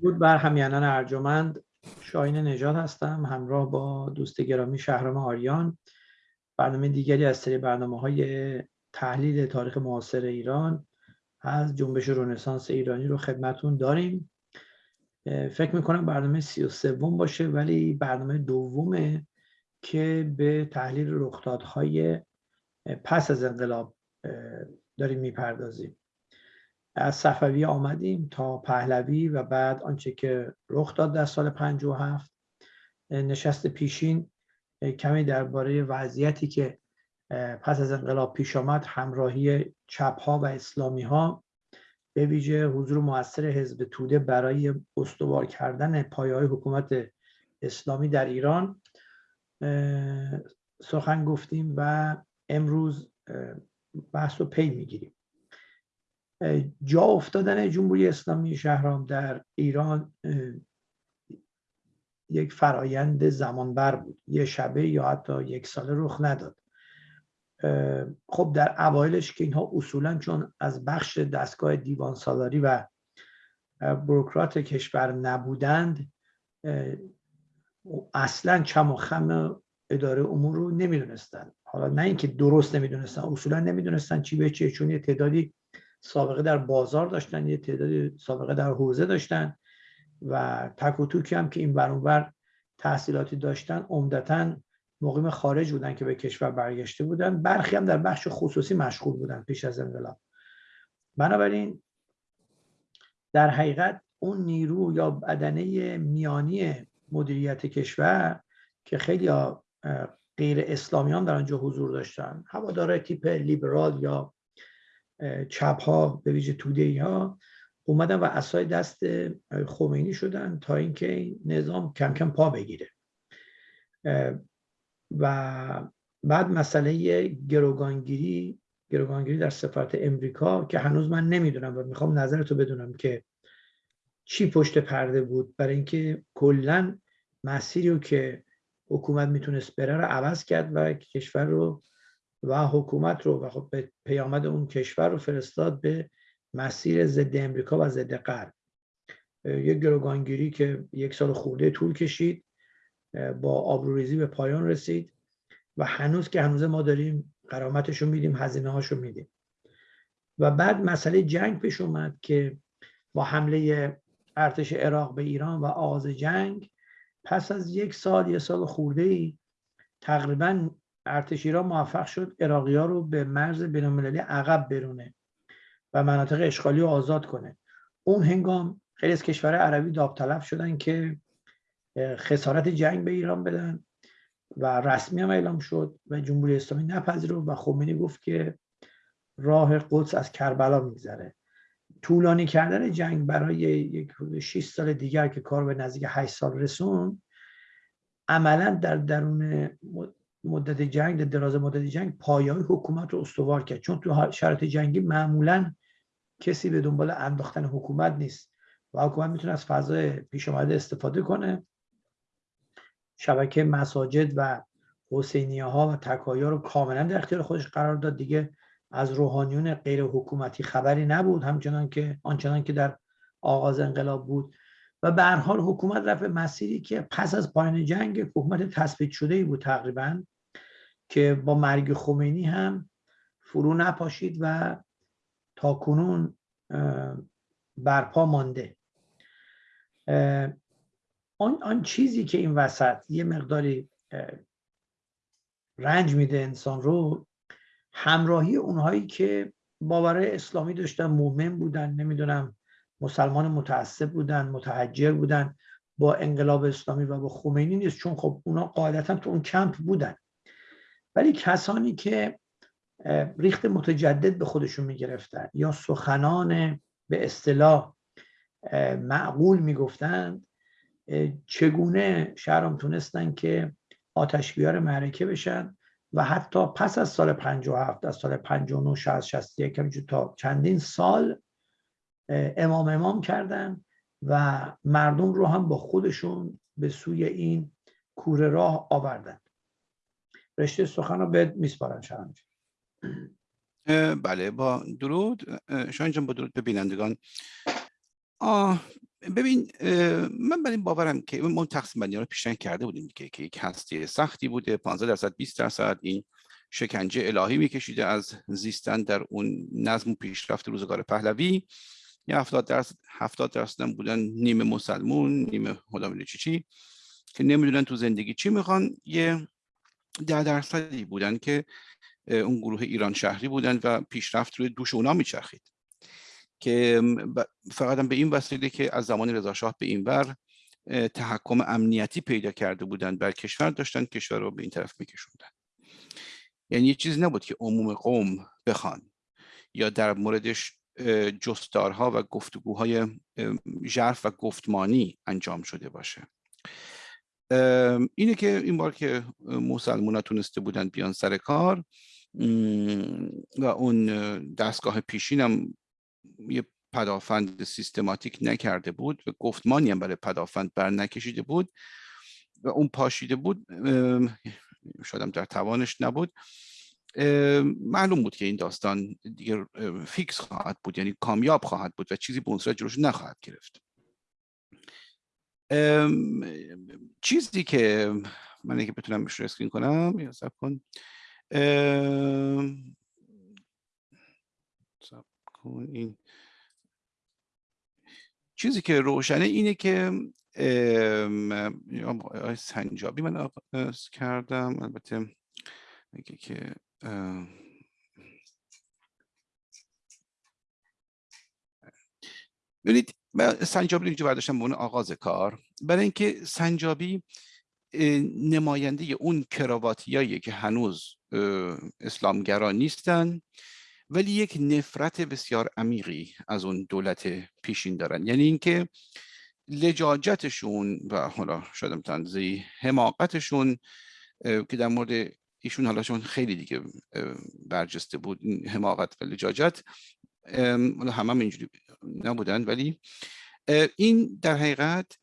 بود. بر همینان ارجمند شاین نجات هستم همراه با دوست گرامی شهرام آریان. برنامه دیگری از سری برنامه های تحلیل تاریخ معاصر ایران از جنبش رنسانس ایرانی رو خدمتون داریم. فکر می‌کنم برنامه سی و سوم باشه ولی برنامه دومه که به تحلیل رخدادهای پس از انقلاب داریم می‌پردازیم. از صفوی آمدیم تا پهلوی و بعد آنچه که رخ داد در سال 57 نشست پیشین کمی درباره وضعیتی که پس از انقلاب پیش آمد همراهی چپ ها و اسلامی ها به ویژه حضور موثر حزب توده برای استوار کردن پایه های حکومت اسلامی در ایران. سخن گفتیم و امروز بحث رو پی می‌گیریم. جا افتادن جمهوری اسلامی شهرام در ایران یک فرایند زمانبر بود. یه شبه یا حتی یک ساله رخ نداد. خب در اوایلش که اینها اصولا چون از بخش دستگاه دیوان سالاری و بروکرات کشور نبودند اصلا چم و خم اداره امور رو نمی‌دونستن. حالا نه اینکه درست نمی‌دونستن اصولا نمی‌دونستن چی به چیه چون یه تعدادی سابقه در بازار داشتن یه تعدادی سابقه در حوزه داشتن و تک و توکی هم که این برانور تحصیلاتی داشتن عمدتا مقیم خارج بودن که به کشور برگشته بودن. برخی هم در بخش خصوصی مشغول بودن پیش از انقلاب. بنابراین در حقیقت اون نیرو یا بدنه میانی مدیریت کشور که خیلی غیر اسلامیان در آنجا حضور داشتن. هواداره تیپ لیبرال یا چپ ها به ویژه توده ها اومدن و اسای دست خمینی شدن تا اینکه این نظام کم کم پا بگیره. و بعد مسئله گروگانگیری گروگانگیری در سفارت امریکا که هنوز من نمی‌دونم و می‌خوام نظرتو بدونم که چی پشت پرده بود. برای اینکه کلا مسیری رو که حکومت می‌تونست بره رو عوض کرد و کشور رو و حکومت رو و خب به پیامد اون کشور رو فرستاد به مسیر ضد امریکا و ضد غرب. یک گروگانگیری که یک سال خورده طول کشید با آبروریزی به پایان رسید و هنوز که هنوز ما داریم قرامتش رو میدیم هزینه هاش رو میدیم. و بعد مسئله جنگ پیش اومد که با حمله ارتش عراق به ایران و آغاز جنگ پس از یک سال یک سال خورده ای تقریبا ارتش ایران موفق شد عراقی ها رو به مرز بینالمللی عقب برونه و مناطق اشغالی رو آزاد کنه. اون هنگام خیلی از کشور عربی داوطلب شدن که خسارت جنگ به ایران بدن و رسمی هم اعلام شد و جمهوری اسلامی نپذیرفت و خمینی گفت که راه قدس از کربلا میگذره. طولانی کردن جنگ برای یک 6 سال دیگر که کار به نزدیک 8 سال رسون عملا در درون مدت جنگ دراز مدت جنگ پایه حکومت رو استوار کرد. چون تو شرط جنگی معمولا کسی به دنبال انداختن حکومت نیست و حکومت می‌تونه از فضای پیش آمده استفاده کنه. شبکه مساجد و حسینیه ها و تکایا رو کاملا در اختیار خودش قرار داد. دیگه از روحانیون غیر حکومتی خبری نبود. همچنان که آنچنان که در آغاز انقلاب بود. و به هر حال حکومت رفت مسیری که پس از پایان جنگ حکومت تثبیت شده ای بود تقریبا که با مرگ خمینی هم فرو نپاشید و تا کنون برپا مانده. آن, آن چیزی که این وسط یه مقداری رنج میده انسان رو همراهی اونهایی که باورهای اسلامی داشتن مؤمن بودن نمی‌دونم مسلمان متعصب بودن متحجر بودن با انقلاب اسلامی و با خمینی نیست. چون خب اونا قاعدتا تو اون کمپ بودن. ولی کسانی که ریخت متجدد به خودشون می‌گرفتن یا سخنان به اصطلاح معقول می‌گفتند چگونه شهرام تونستن که آتش بیار معرکه بشن و حتی پس از سال 57 از سال 59 60 61 تا چندین سال امام امام کردن و مردم رو هم با خودشون به سوی این کوره راه آوردن. رشته سخن رو به میسپارن شهرام بله با درود. شاید با درود به بینندگان. آه ببین من برای این باورم که ما تقسیم بندی رو پیشنهاد کرده بودیم که که یک هستی سختی بوده 15 درصد 20 درصد این شکنجه الهی میکشیده از زیستن در اون نظم و پیشرفت روزگار پهلوی. یه 70 درصد 70 درصد بودن نیمه مسلمون نیمه خدا چی چی که نمی‌دونن تو زندگی چی می‌خوان. یه ده درصدی بودن که اون گروه ایران شهری بودن و پیشرفت روی دوش اونا میچرخید. که فقط به این وسیله که از زمان رضا شاه به این ور تحکم امنیتی پیدا کرده بودند بر کشور داشتن کشور رو به این طرف میکشوندن. یعنی یه چیز نبود که عموم قوم بخوان یا در موردش جستارها و گفتگوهای ژرف و گفتمانی انجام شده باشه. اینه که این بار که مسلمان تونسته بودن بیان سر کار و اون دستگاه پیشین هم یه پدافند سیستماتیک نکرده بود و گفتمانی هم برای پدافند بر نکشیده بود و اون پاشیده بود شاید در توانش نبود. معلوم بود که این داستان دیگه فیکس خواهد بود یعنی کامیاب خواهد بود و چیزی به اون صورت جلوش نخواهد گرفت. چیزی که من اگه بتونم بهش اسکرین کنم یا سب کن. سب کن این. چیزی که روشنه اینه که سنجابی من کردم البته میگه که ببینید سنجابی اینجا برداشتم به اون آغاز کار. برای اینکه سنجابی نماینده اون کراواتیایی که هنوز اسلامگرا نیستن ولی یک نفرت بسیار عمیقی از اون دولت پیشین دارن. یعنی اینکه لجاجتشون و حالا شاید تنزی حماقتشون که در مورد ایشون حالا چون خیلی دیگه برجسته بود این حماقت و لجاجت همه هم اینجوری نبودن ولی این در حقیقت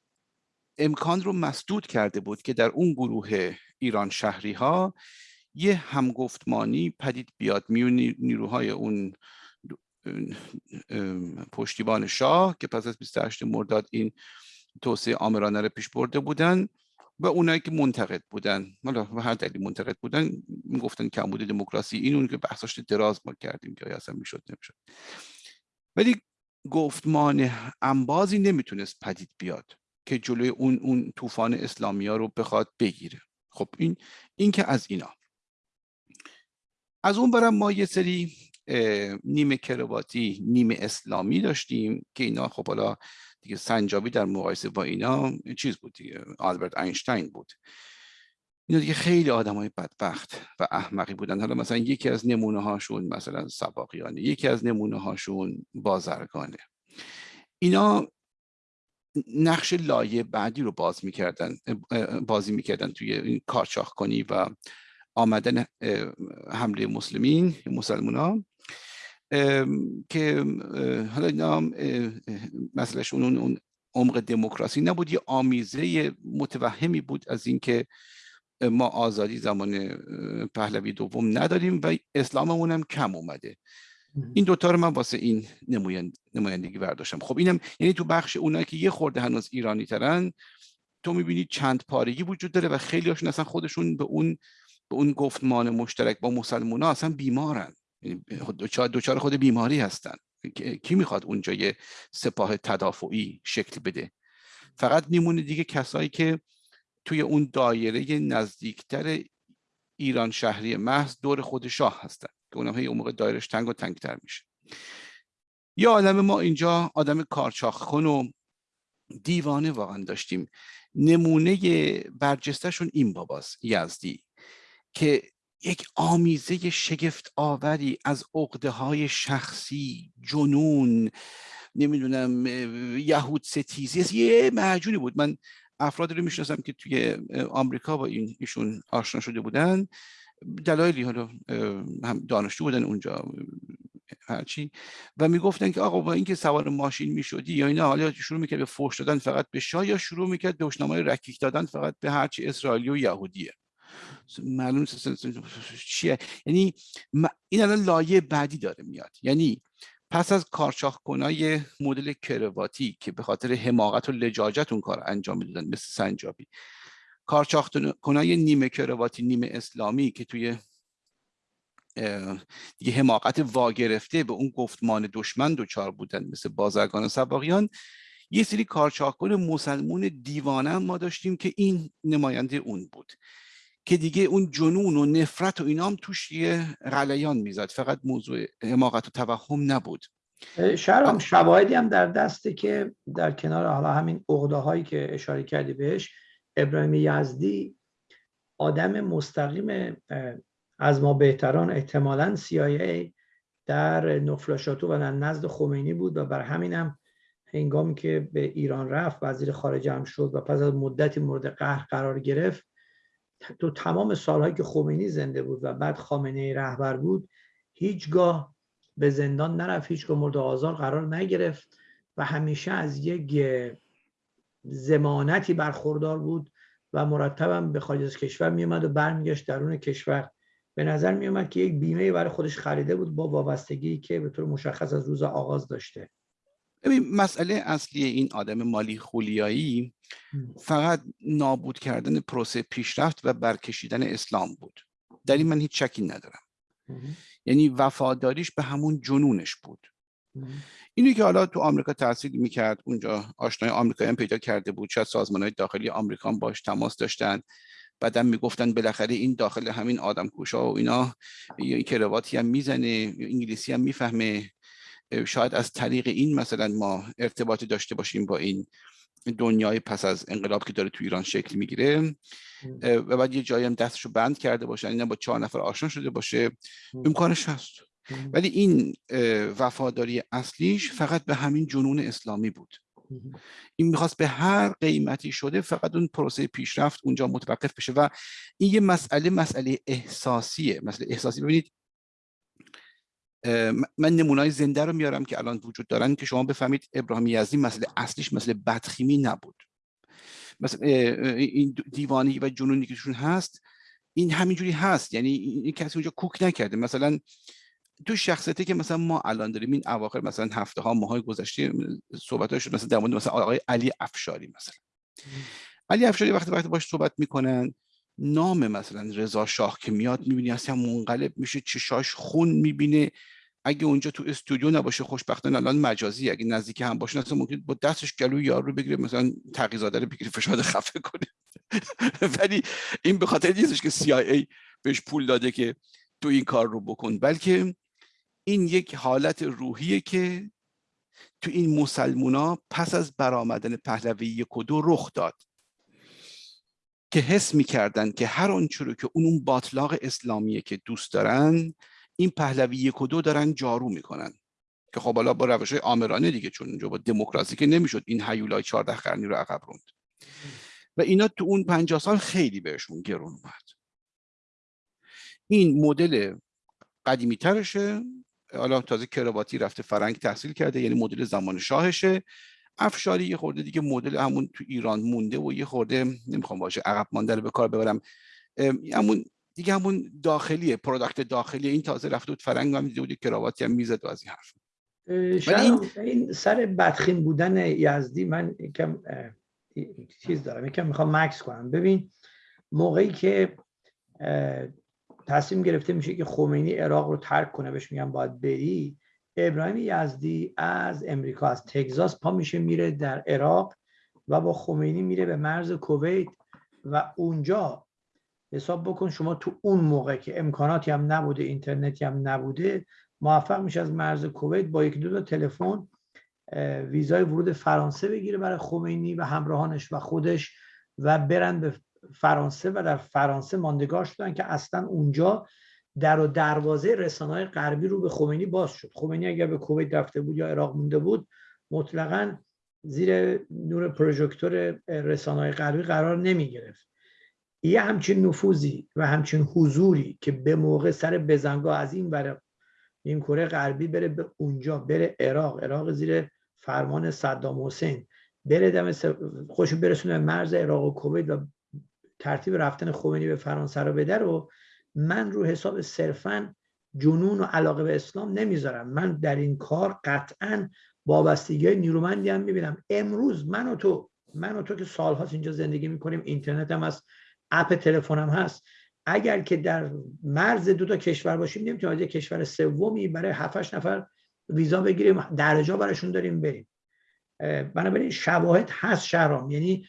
امکان رو مسدود کرده بود که در اون گروه ایران شهری ها یه همگفتمانی پدید بیاد میون نیروهای اون پشتیبان شاه که پس از 28 مرداد این توسعه آمرانه رو پیش برده بودن. و اونایی که منتقد بودن حالا و هر دلیل منتقد بودن می‌گفتن کمبود دموکراسی این اون که بحثاش دراز ما کردیم که اصلا می‌شد نمی‌شد. ولی گفتمان انبازی نمی‌تونست پدید بیاد که جلوی اون اون طوفان اسلامی ها رو بخواد بگیره. خب این این که از اینا. از اون برم ما یه سری نیمه کرواتی نیمه اسلامی داشتیم که اینا خب حالا دیگه سنجابی در مقایسه با اینا چیز بود دیگه آلبرت اینشتین بود. اینا دیگه خیلی آدم های بدبخت و احمقی بودن. حالا مثلا یکی از نمونه هاشون مثلا سباقیانه یکی از نمونه هاشون بازرگانه. اینا نقش لایه بعدی رو باز می‌کردن بازی می‌کردن توی این کارچاخ کنی و آمدن حمله مسلمین مسلمان که حالا اینا مسئلهشون اون عمق دموکراسی نبود. یه آمیزه متوهمی بود از اینکه ما آزادی زمان پهلوی دوم نداریم و اسلاممون هم کم اومده. این دوتا رو من واسه این نمایندگی برداشتم. خب اینم یعنی تو بخش اونایی که یه خورده هنوز ایرانی ترن تو می‌بینی چند پارگی وجود داره و خیلی هاشون اصلا خودشون به اون به اون گفتمان مشترک با مسلمان ها اصلا بیمارن. دوچار خود بیماری هستن. کی می‌خواد اونجا یه سپاه تدافعی شکل بده؟ فقط میمونه دیگه کسایی که توی اون دایره نزدیکتر ایران شهری محض دور خود شاه هستن که اونم هی اون موقع دایرش تنگ و تنگتر میشه. یا آدم ما اینجا آدم کارچاخ و دیوانه واقعا داشتیم. نمونه برجستهشون این باباست یزدی که یک آمیزه شگفت آوری از عقده های شخصی جنون نمی‌دونم یهود ستیزی یه معجونی بود. من افرادی رو می‌شناسم که توی آمریکا با این ایشون آشنا شده بودن. دلایلی حالا هم دانشجو بودن اونجا هرچی و می‌گفتن که آقا با اینکه سوار ماشین می‌شدی یا اینا حالا شروع می‌کرد به فوش دادن فقط به شاه یا شروع می‌کرد دشنامه رکیک دادن فقط به هرچی اسرائیلی و یهودیه. معلوم چیه. یعنی این الان لایه بعدی داره میاد. یعنی پس از کارشاخ کنای مدل کرواتی که به خاطر حماقت و لجاجت اون کار انجام می‌دادن مثل سنجابی. کارشاخ کنای نیمه کرواتی نیمه اسلامی که توی دیگه حماقت واگرفته به اون گفتمان دشمن دوچار بودن مثل بازرگان سباقیان یه سری کارچاکن مسلمون دیوانه ما داشتیم که این نماینده اون بود. که دیگه اون جنون و نفرت و اینام توش یه غلیان می‌زد. فقط موضوع حماقت و توهم نبود. شرام شواهدی هم در دسته که در کنار حالا همین اغده هایی که اشاره کردی بهش ابراهیم یزدی آدم مستقیم از ما بهتران احتمالا CIA در نفلاشاتو و در نزد خمینی بود و بر همینم هنگامی که به ایران رفت وزیر خارجه هم شد و پس از مدتی مورد قهر قرار گرفت تو تمام سالهایی که خمینی زنده بود و بعد خامنه رهبر بود هیچگاه به زندان نرفت هیچگاه مورد آزار قرار نگرفت و همیشه از یک زمانتی برخوردار بود و مرتبا به خارج از کشور میومد و برمیگشت درون کشور. به نظر میومد که یک بیمه برای خودش خریده بود با وابستگی که به طور مشخص از روز آغاز داشته. ببین مسئله اصلی این آدم مالی خولیایی فقط نابود کردن پروسه پیشرفت و برکشیدن اسلام بود. در این من هیچ شکی ندارم. یعنی وفاداریش به همون جنونش بود. اینی که حالا تو آمریکا تحصیل می‌کرد اونجا آشنای آمریکایی هم پیدا کرده بود. شاید سازمان های داخلی آمریکا باش تماس داشتن. بعدا می‌گفتن بالاخره این داخل همین آدم کوشا و اینا یه کرواتی هم می‌زنه انگلیسی هم می‌فهمه. شاید از طریق این مثلا ما ارتباطی داشته باشیم با این دنیای پس از انقلاب که داره تو ایران شکل می‌گیره. و بعد یه جایی هم دستشو بند کرده باشن اینا با چهار نفر آشنا شده باشه امکانش هست. ولی این وفاداری اصلیش فقط به همین جنون اسلامی بود. این می‌خواست به هر قیمتی شده فقط اون پروسه پیشرفت اونجا متوقف بشه. و این یه مسئله مسئله احساسیه. مسئله احساسی. ببینید من نمونای زنده رو میارم که الان وجود دارن که شما بفهمید ابراهیم یزدی مسئله اصلیش مسئله بدخیمی نبود. مثلا این دیوانی و جنونی که هست این همینجوری هست. یعنی این کسی اونجا کوک نکرده. مثلا تو شخصیتی که مثلا ما الان داریم این اواخر مثلا هفته ها ماهای گذشته صحبت شد مثلا در مورد مثلا آقای علی افشاری مثلا. علی افشاری وقتی وقتی باش صحبت می‌کنن نام مثلا رضا شاه که میاد می‌بینی اصلا منقلب میشه چشاش خون می‌بینه. اگه اونجا تو استودیو نباشه خوشبختانه الان مجازی. اگه نزدیک هم باشه اصلا ممکن با دستش گلو یارو بگیره مثلا تقیزاده رو بگیره فشاد خفه کنه. ولی این به خاطر نیستش که CIA بهش پول داده که تو این کار رو بکن. بلکه این یک حالت روحیه که تو این مسلمونا پس از برآمدن پهلوی یک و دو رخ داد. که حس می‌کردن که هر آنچه رو که اون اون باطلاق اسلامیه که دوست دارن این پهلوی یک و دو دارن جارو می‌کنن. که خب حالا با روش آمرانه دیگه چون اونجا با دموکراسی که نمی‌شد این هیولای 14 قرنی رو عقب روند. و اینا تو اون 50 سال خیلی بهشون گرون اومد. این مدل قدیمی ترشه حالا تازه کراواتی رفته فرنگ تحصیل کرده یعنی مدل زمان شاهشه. افشاری یه خورده دیگه مدل همون تو ایران مونده و یه خورده نمی‌خوام باشه عقب مانده رو به کار ببرم. همون دیگه همون داخلیه product داخلی این تازه رفته بود فرنگ هم دیده بود کراواتی هم می‌زد و از این حرف. این... این سر بدخیم بودن یزدی من یکم چیز دارم. یکم می‌خوام مکس کنم. ببین موقعی که تصمیم گرفته میشه که خمینی عراق رو ترک کنه بهش میگن باید بری ابراهیم یزدی از امریکا از تگزاس پا میشه میره در عراق و با خمینی میره به مرز کویت و اونجا حساب بکن شما تو اون موقع که امکاناتی هم نبوده اینترنتی هم نبوده موفق میشه از مرز کویت با یک دو تا تلفن ویزای ورود فرانسه بگیره برای خمینی و همراهانش و خودش و برن به فرانسه و در فرانسه ماندگار شدن که اصلا اونجا در و دروازه رسانه‌های غربی رو به خمینی باز شد. خمینی اگر به کویت رفته بود یا عراق مونده بود مطلقا زیر نور پروژکتور رسانه‌های غربی قرار نمی گرفت یه همچین نفوذی و همچین حضوری که به موقع سر بزنگاه از این برای این کره غربی بره به اونجا بره عراق عراق زیر فرمان صدام حسین بره دم خوش برسونه مرز عراق و کویت و ترتیب رفتن خمینی به فرانسه رو بده رو من رو حساب صرفا جنون و علاقه به اسلام نمی‌ذارم. من در این کار قطعا وابستگی های نیرومندی هم می‌بینم. امروز من و تو من و تو که سالهاست اینجا زندگی می‌کنیم اینترنت هم هست اپ تلفنم هست. اگر که در مرز دو تا کشور باشیم نمی‌تونیم از کشور سومی برای 7 نفر ویزا بگیریم درجا براشون داریم بریم. بنابراین شواهد هست شهرام. یعنی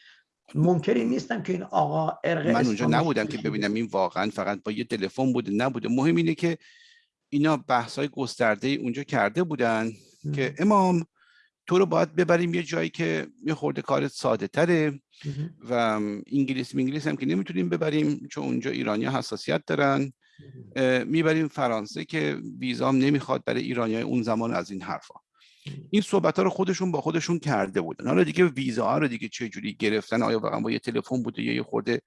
ممکنی نیستم که این آقا ارق من اونجا نبودم که ببینم این واقعا فقط با یه تلفن بوده نبوده. مهم اینه که اینا بحث های گسترده اونجا کرده بودن که امام تو رو باید ببریم یه جایی که یه خورده کارت ساده تره و انگلیس انگلیس هم که نمی‌تونیم ببریم چون اونجا ایرانی حساسیت دارن. می‌بریم فرانسه که ویزام نمی‌خواد برای ایرانی های اون زمان از این حرفا. این صحبت ها رو خودشون با خودشون کرده بودن. حالا دیگه ویزا ها رو دیگه چه جوری گرفتن؟ آیا واقعا با یه تلفن بوده یا یه خورده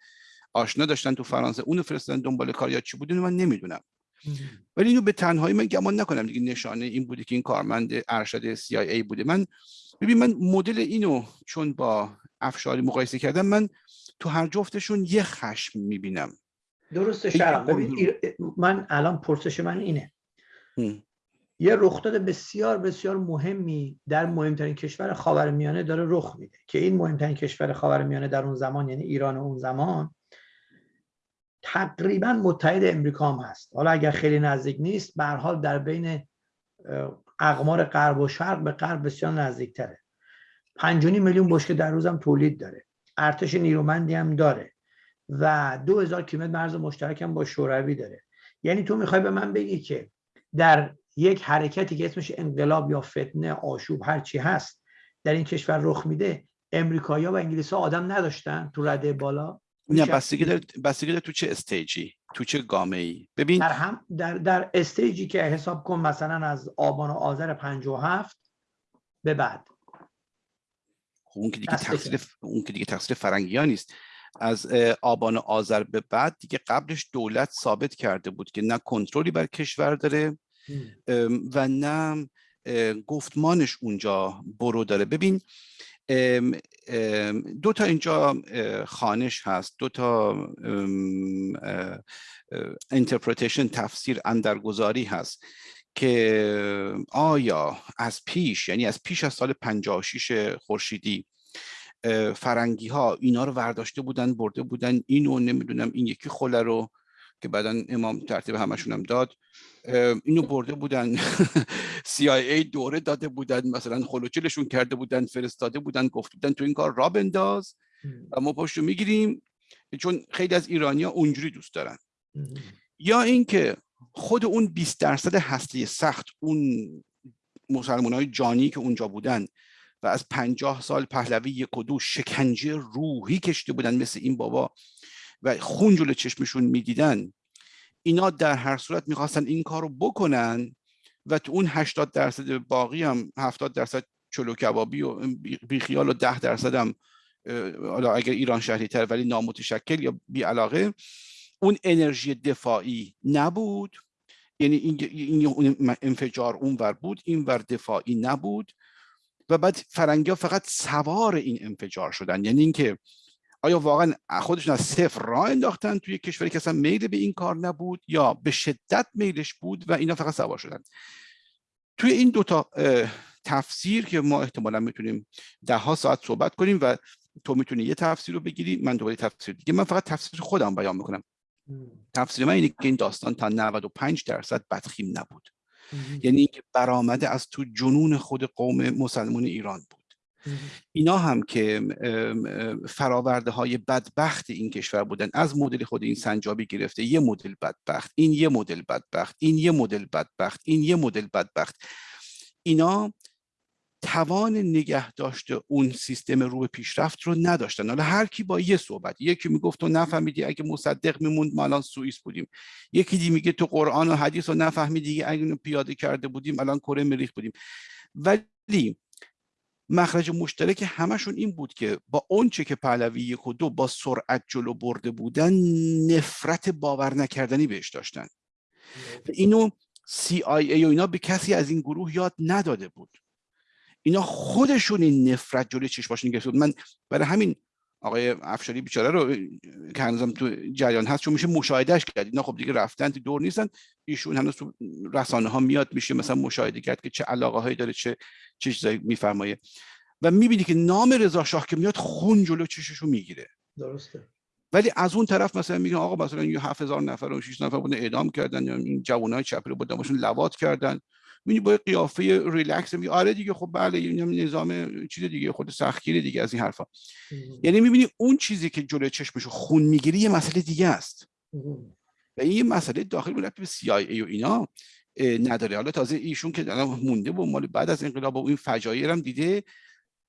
آشنا داشتن تو فرانسه؟ اونو فرستادن دنبال کار یا چی بوده؟ من نمی‌دونم. ولی اینو به تنهایی من گمان نکنم دیگه نشانه این بوده که این کارمند ارشد CIA بوده. من ببین من مدل اینو چون با افشاری مقایسه کردم من تو هر جفتشون یه خشم می‌بینم. درسته شرم. ببین من الان پرسش من اینه. یه رخداد بسیار بسیار مهمی در مهمترین کشور خاورمیانه داره رخ میده که این مهمترین کشور خاورمیانه در اون زمان یعنی ایران اون زمان تقریبا متحد امریکا هم هست. حالا اگر خیلی نزدیک نیست به حال در بین اقمار غرب و شرق به غرب بسیار نزدیک تره 5 میلیون بشکه در روزم تولید داره. ارتش نیرومندی هم داره. و 2000 کیلومتر مرز مشترک هم با شوروی داره. یعنی تو می‌خوای به من بگی که در یک حرکتی که اسمش انقلاب یا فتنه آشوب هر چی هست در این کشور رخ میده امریکایی‌ها و انگلیس‌ها آدم نداشتن تو رده بالا؟ نه بستگی داره بستگی تو چه استیجی؟ تو چه گامه ای ببین در هم در در استیجی که حساب کن مثلا از آبان و آذر 57 به بعد. خب اون که دیگه تقصیر اون که دیگه تقصیر فرنگی ها نیست. از آبان و آذر به بعد دیگه قبلش دولت ثابت کرده بود که نه کنترلی بر کشور داره و نه گفتمانش اونجا برو داره. ببین دو تا اینجا خانش هست. دو تا interpretation تفسیر اندرگذاری هست که آیا از پیش یعنی از پیش از سال 56 خورشیدی فرنگی ها اینا رو ورداشته بودن برده بودن اینو نمی‌دونم این یکی خله رو که بعدا امام ترتیب همشون هم داد اینو برده بودن. CIA دوره داده بودن مثلا خلوچلشون کرده بودن فرستاده بودن گفته بودن تو این کار را بنداز و ما پشت می‌گیریم. چون خیلی از ایرانیا اونجوری دوست دارن. یا اینکه خود اون 20 درصد هسته سخت اون مسلمان های جانی که اونجا بودن و از پنجاه سال پهلوی یک و دو شکنجه روحی کشته بودن مثل این بابا و خون جلو چشمشون می‌دیدن اینا در هر صورت می‌خواستن این کار رو بکنن و تو اون 80 درصد باقی هم 70 درصد چلو کبابی و بیخیال و 10 درصد هم حالا اگر ایران شهری تر ولی نامتشکل یا بی علاقه اون انرژی دفاعی نبود. یعنی این انفجار اون ور بود این ور دفاعی نبود و بعد فرنگی ها فقط سوار این انفجار شدن. یعنی اینکه آیا واقعا خودشون از صفر راه انداختن توی کشوری که اصلا میل به این کار نبود یا به شدت میلش بود و اینا فقط سوار شدن؟ توی این دوتا تفسیر که ما احتمالا می‌تونیم ده ها ساعت صحبت کنیم و تو می‌تونی یه تفسیر رو بگیری من دوباره تفسیر دیگه. من فقط تفسیر خودم بیان می‌کنم. تفسیر من اینه که این داستان تا 95 درصد بدخیم نبود. یعنی اینکه برآمده از تو جنون خود قوم مسلمان ایران بود. اینا هم که فراورده های بدبخت این کشور بودن. از مدل خود این سنجابی گرفته یه مدل بدبخت این یه مدل بدبخت این یه مدل بدبخت این یه مدل بدبخت. اینا توان نگه داشته اون سیستم رو پیشرفت رو نداشتن. حالا هر کی با یه صحبت یکی می‌گفت تو نفهمیدی اگه مصدق میموند ما الان سوئیس بودیم. یکی دی میگه تو قرآن و حدیث رو نفهمیدی اگه پیاده کرده بودیم الان کره مریخ بودیم. ولی مخرج مشترک همشون این بود که با اونچه که پهلوی یک و دو با سرعت جلو برده بودن نفرت باور نکردنی بهش داشتن. اینو CIA و اینا به کسی از این گروه یاد نداده بود. اینا خودشون این نفرت جلوی چشماشون گرفته بود. من برای همین آقای افشاری بیچاره رو که هنوزم تو جریان هست چون میشه مشاهدهش کرد. اینا خب دیگه رفتن تو دور نیستن. ایشون هنوز تو رسانه ها میاد میشه مثلا مشاهده کرد که چه علاقه هایی داره چه چه چیزایی میفرمایه. و می‌بینی که نام رضا شاه که میاد خون جلو چششو می‌گیره. درسته. ولی از اون طرف مثلا میگن آقا مثلا یه 7000 نفر و 6 نفر بودن اعدام کردن یا این جوانای چپ رو بودن لواط کردن. می‌بینی با قیافه ریلکس میگه آره دیگه خب بله نظام چیز دیگه خود سختگیری دیگه از این حرفا. یعنی می‌بینی اون چیزی که جلوی چشمشو خون می‌گیری یه مسئله دیگه است. و این مسئله داخل بود به CIA و اینا نداره. حالا تازه ایشون که الان مونده و مال بعد از انقلاب و این فجایع هم دیده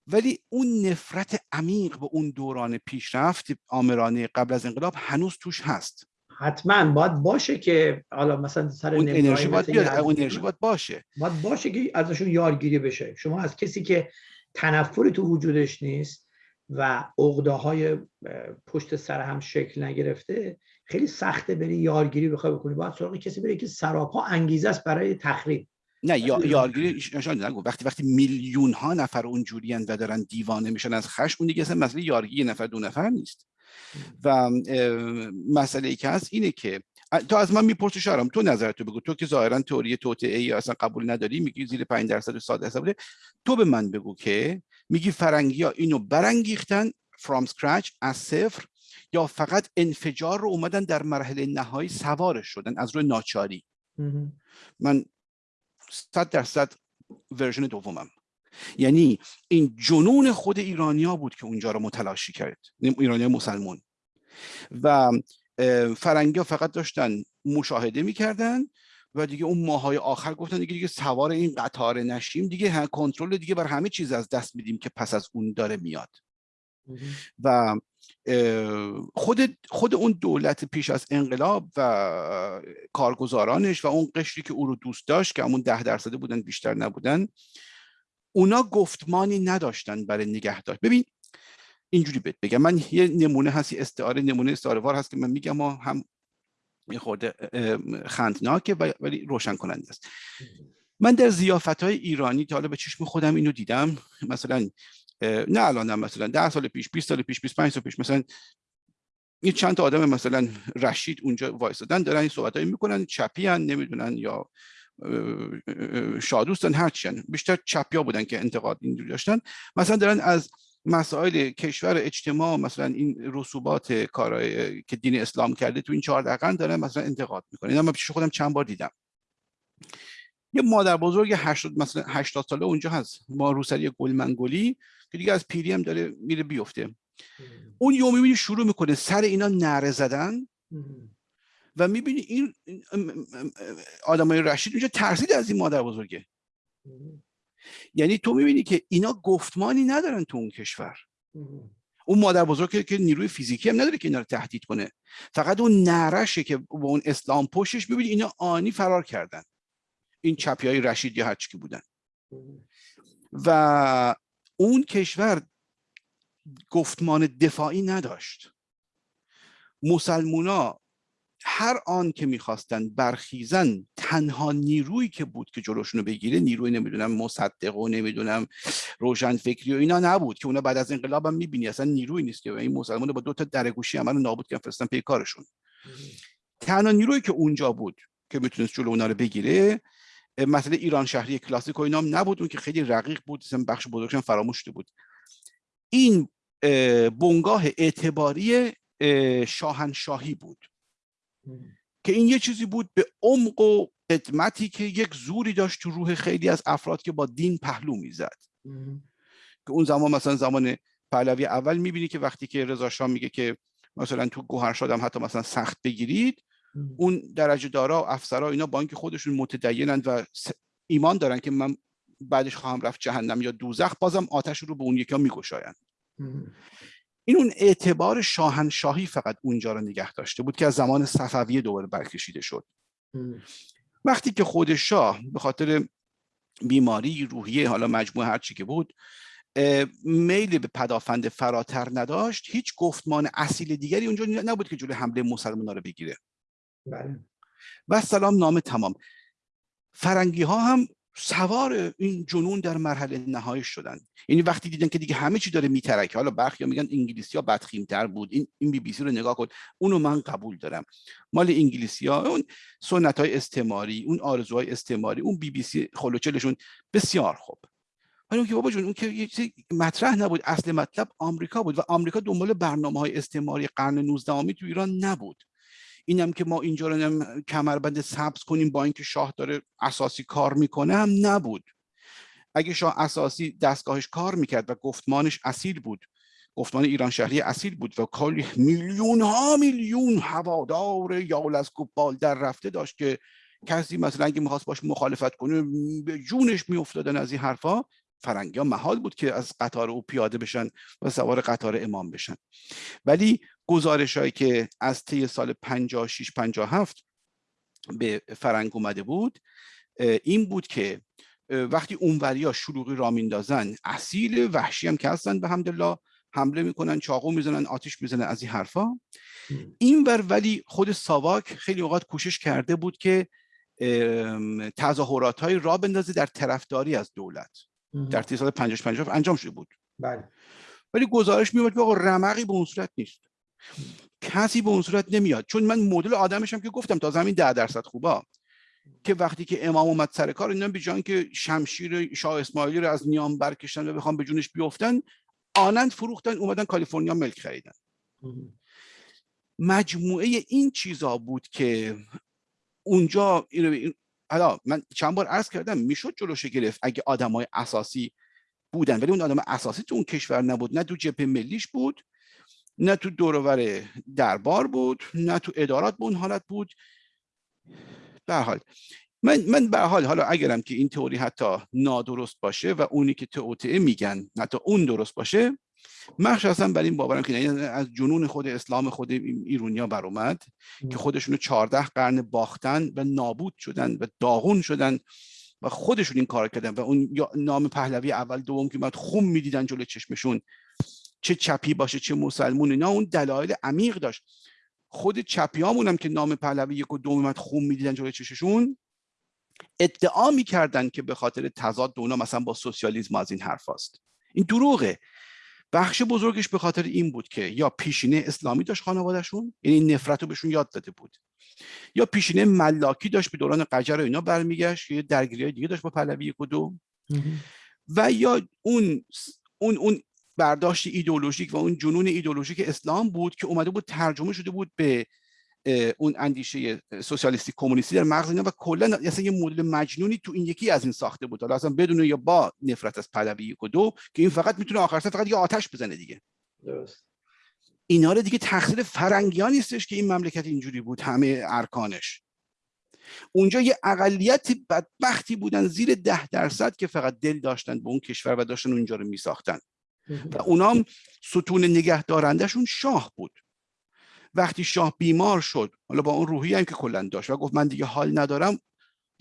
ولی اون نفرت عمیق به اون دوران پیشرفت آمرانه قبل از انقلاب هنوز توش هست. حتما باید باشه که حالا مثلا سر اون انرژی باید بیاد اون انرژی باید باشه. باید باشه که ازشون یارگیری بشه. شما از کسی که تنفری تو وجودش نیست و عقده های پشت سر هم شکل نگرفته خیلی سخته بری یارگیری بخوای بکنی. باید سراغ کسی بری که سراپا انگیزه است برای تخریب. نه یا یارگیری نشان نگو وقتی وقتی میلیون ها نفر اونجوری و دارن دیوانه میشن از خشم اون دیگه اصلا مسئله یارگیری نفر دو نفر نیست. و مسئله ای که هست اینه که تو از من می‌پرسی شهرام تو نظرتو بگو. تو که ظاهرا تئوری توطئه ای اصلا قبول نداری میگی زیر 5 درصد و 100 درصد تو به من بگو که میگی فرنگی ها اینو برانگیختن from scratch از صفر یا فقط انفجار رو اومدن در مرحله نهایی سوارش شدن از روی ناچاری. من صد درصد ورژن دومم. یعنی این جنون خود ایرانیا بود که اونجا رو متلاشی کرد ایرانی مسلمون. و فرنگی ها فقط داشتن مشاهده می‌کردن و دیگه اون ماهای آخر گفتن دیگه دیگه سوار این قطار نشیم دیگه کنترل دیگه بر همه چیز از دست میدیم که پس از اون داره میاد. و خود خود اون دولت پیش از انقلاب و کارگزارانش و اون قشری که او رو دوست داشت که همون ده درصده بودن بیشتر نبودن اونا گفتمانی نداشتن برای نگه داشت ببین اینجوری بهت بگم. من یه نمونه هستی استعاره نمونه استعاره وار هست که من میگم ما هم یه خورده خندناکه ولی روشن کننده است. من در زیافت های ایرانی تا حالا به چشم خودم اینو دیدم مثلا نه الان مثلا ده سال پیش 20 سال پیش 25 سال پیش مثلا یه چند تا آدم مثلا رشید اونجا وایسادن دارن این صحبت می‌کنن چپی هن نمی‌دونن یا شادوستن هرچیان بیشتر چپیا بودن که انتقاد اینجوری داشتن. مثلا دارن از مسائل کشور اجتماع مثلا این رسوبات کارهای که دین اسلام کرده تو این چهار دقیقا دارن مثلا انتقاد می‌کنن. اینا من پیش خودم چند بار دیدم. یه مادر بزرگ 80 مثلا 80 ساله اونجا هست. ما روسری گلمنگلی که دیگه از پیری هم داره میره بیفته. اون یوم می‌بینی شروع می‌کنه. سر اینا نره زدن. و می‌بینی این آدمای رشید اونجا ترسید از این مادر بزرگه. یعنی تو می‌بینی که اینا گفتمانی ندارن تو اون کشور. اون مادر بزرگ که نیروی فیزیکی هم نداره که اینا رو تهدید کنه. فقط اون نرشه که با اون اسلام پشتش ببینی اینا آنی فرار کردن. این چپی های رشید یا هرچی که بودن. و اون کشور گفتمان دفاعی نداشت. مسلمونا هر آن که می‌خواستن برخیزن تنها نیرویی که بود که جلوشونو بگیره نیروی نمی‌دونم مصدق و نمی‌دونم روشن فکری و اینا نبود که اونا بعد از انقلاب هم می‌بینی اصلا نیروی نیست که این مسلمان با دو تا درگوشی عمل نابود کردن فرستن پی کارشون. تنها نیرویی که اونجا بود که می‌تونست جلو اونا رو بگیره مثلا ایران شهری کلاسیک و اینا هم نبود اون که خیلی رقیق بود بخش بزرگشون فراموش بود این بنگاه اعتباری شاهنشاهی بود. که این یه چیزی بود به عمق و قدمتی که یک زوری داشت تو روح خیلی از افراد که با دین پهلو می‌زد. که اون زمان مثلا زمان پهلوی اول می‌بینی که وقتی که رضا شاه میگه که مثلا تو گوهر شدم حتی مثلا سخت بگیرید اون درجه دارا و افسرها اینا با اینکه خودشون متدینند و ایمان دارن که من بعدش خواهم رفت جهنم یا دوزخ بازم آتش رو به اون یکی ها میگشایند. این اون اعتبار شاهنشاهی فقط اونجا رو نگه داشته بود که از زمان صفویه دوباره برکشیده شد. وقتی که خود شاه به خاطر بیماری روحیه حالا مجموعه هر چی که بود میل به پدافند فراتر نداشت هیچ گفتمان اصیل دیگری اونجا نبود که جلوی حمله مسلمان رو بگیره. بله. و سلام نامه تمام. فرنگی ها هم سوار این جنون در مرحله نهایی شدن. یعنی وقتی دیدن که دیگه همه چی داره میترکه. حالا برخی میگن انگلیسی ها بدخیمتر بود. این این بی بی سی رو نگاه کن. اونو من قبول دارم. مال انگلیسی ها اون سنت های استعماری اون آرزوهای استعماری اون بی بی سی خلوچلشون بسیار خوب. ولی اون که بابا جون اون که مطرح نبود. اصل مطلب آمریکا بود و آمریکا دنبال برنامه های استعماری قرن 19 تو ایران نبود. اینم که ما اینجا رو کمربند سبز کنیم با اینکه شاه داره اساسی کار می‌کنه هم نبود. اگه شاه اساسی دستگاهش کار می‌کرد و گفتمانش اصیل بود گفتمان ایران شهری اصیل بود و کلی میلیون ها میلیون هوادار یال از در رفته داشت که کسی مثلا اگه می‌خواست باش مخالفت کنه به جونش میافتادن از این حرفا. فرنگی ها محال بود که از قطار او پیاده بشن و سوار قطار امام بشن. ولی گزارش هایی که از طی سال 56 57 به فرنگ اومده بود این بود که وقتی ها شلوغی را میندازن اصیل وحشی هم که هستن به حمدالله حمله می‌کنن چاقو می‌زنن آتیش می‌زنن از این حرفا. این ور ولی خود ساواک خیلی اوقات کوشش کرده بود که تظاهرات های را بندازه در طرفداری از دولت. در طی سال 50 50 انجام شده بود. بله. ولی گزارش میاد که آقا رمقی به اون صورت نیست. کسی به اون صورت نمیاد. چون من مدل آدمشم که گفتم تا زمین ده درصد خوبا که وقتی که امام اومد سر کار اینا بیجان که شمشیر شاه اسماعیلی رو از نیام برکشتن و بخوام به جونش بیفتن آنند فروختن اومدن کالیفرنیا ملک خریدن. مجموعه این چیزا بود که اونجا حالا من چند بار عرض کردم می‌شد جلوش گرفت اگه آدمای اساسی بودن ولی اون آدم اساسی تو اون کشور نبود. نه تو جبهه ملیش بود نه تو دورور دربار بود نه تو ادارات به اون حالت بود. به حال من من به حال حالا اگرم که این تئوری حتی نادرست باشه و اونی که توطئه میگن حتی اون درست باشه مخصوصا بر این باورم که از جنون خود اسلام خود ایرونیا بر اومد که خودشونو 14 قرن باختن و نابود شدن و داغون شدن و خودشون این کار کردن و اون نام پهلوی اول دوم که بعد خون می‌دیدن جلوی چشمشون. چه چپی باشه چه مسلمون اینا اون دلایل عمیق داشت. خود چپیامون هم که نام پهلوی یک و دوم خون می‌دیدن جلوی چششون ادعا می‌کردن که به خاطر تضاد اونا مثلا با سوسیالیسم از این حرف هست. این دروغه. بخش بزرگش به خاطر این بود که یا پیشینه اسلامی داشت خانوادهشون یعنی نفرت رو بهشون یاد داده بود. یا پیشینه ملاکی داشت به دوران قجر و اینا برمیگشت یا درگیری دیگه داشت با پهلوی یک و دو و یا اون اون اون برداشت ایدئولوژیک و اون جنون ایدئولوژیک اسلام بود که اومده بود ترجمه شده بود به اون اندیشه سوسیالیستی کمونیستی در مغز اینا و کلا اصلا یه مدل مجنونی تو این یکی از این ساخته بود. حالا اصلا بدون یا با نفرت از پهلوی یک و دو که این فقط می‌تونه آخر فقط یه آتش بزنه دیگه. درست. اینا رو دیگه تقصیر فرنگیان نیستش که این مملکت اینجوری بود همه ارکانش. اونجا یه اقلیت بدبختی بودن زیر ده درصد که فقط دل داشتن به اون کشور و داشتن اونجا رو میساختن. و اونام ستون نگه دارندشون شاه بود. وقتی شاه بیمار شد حالا با اون روحی هم که کلا داشت و گفت من دیگه حال ندارم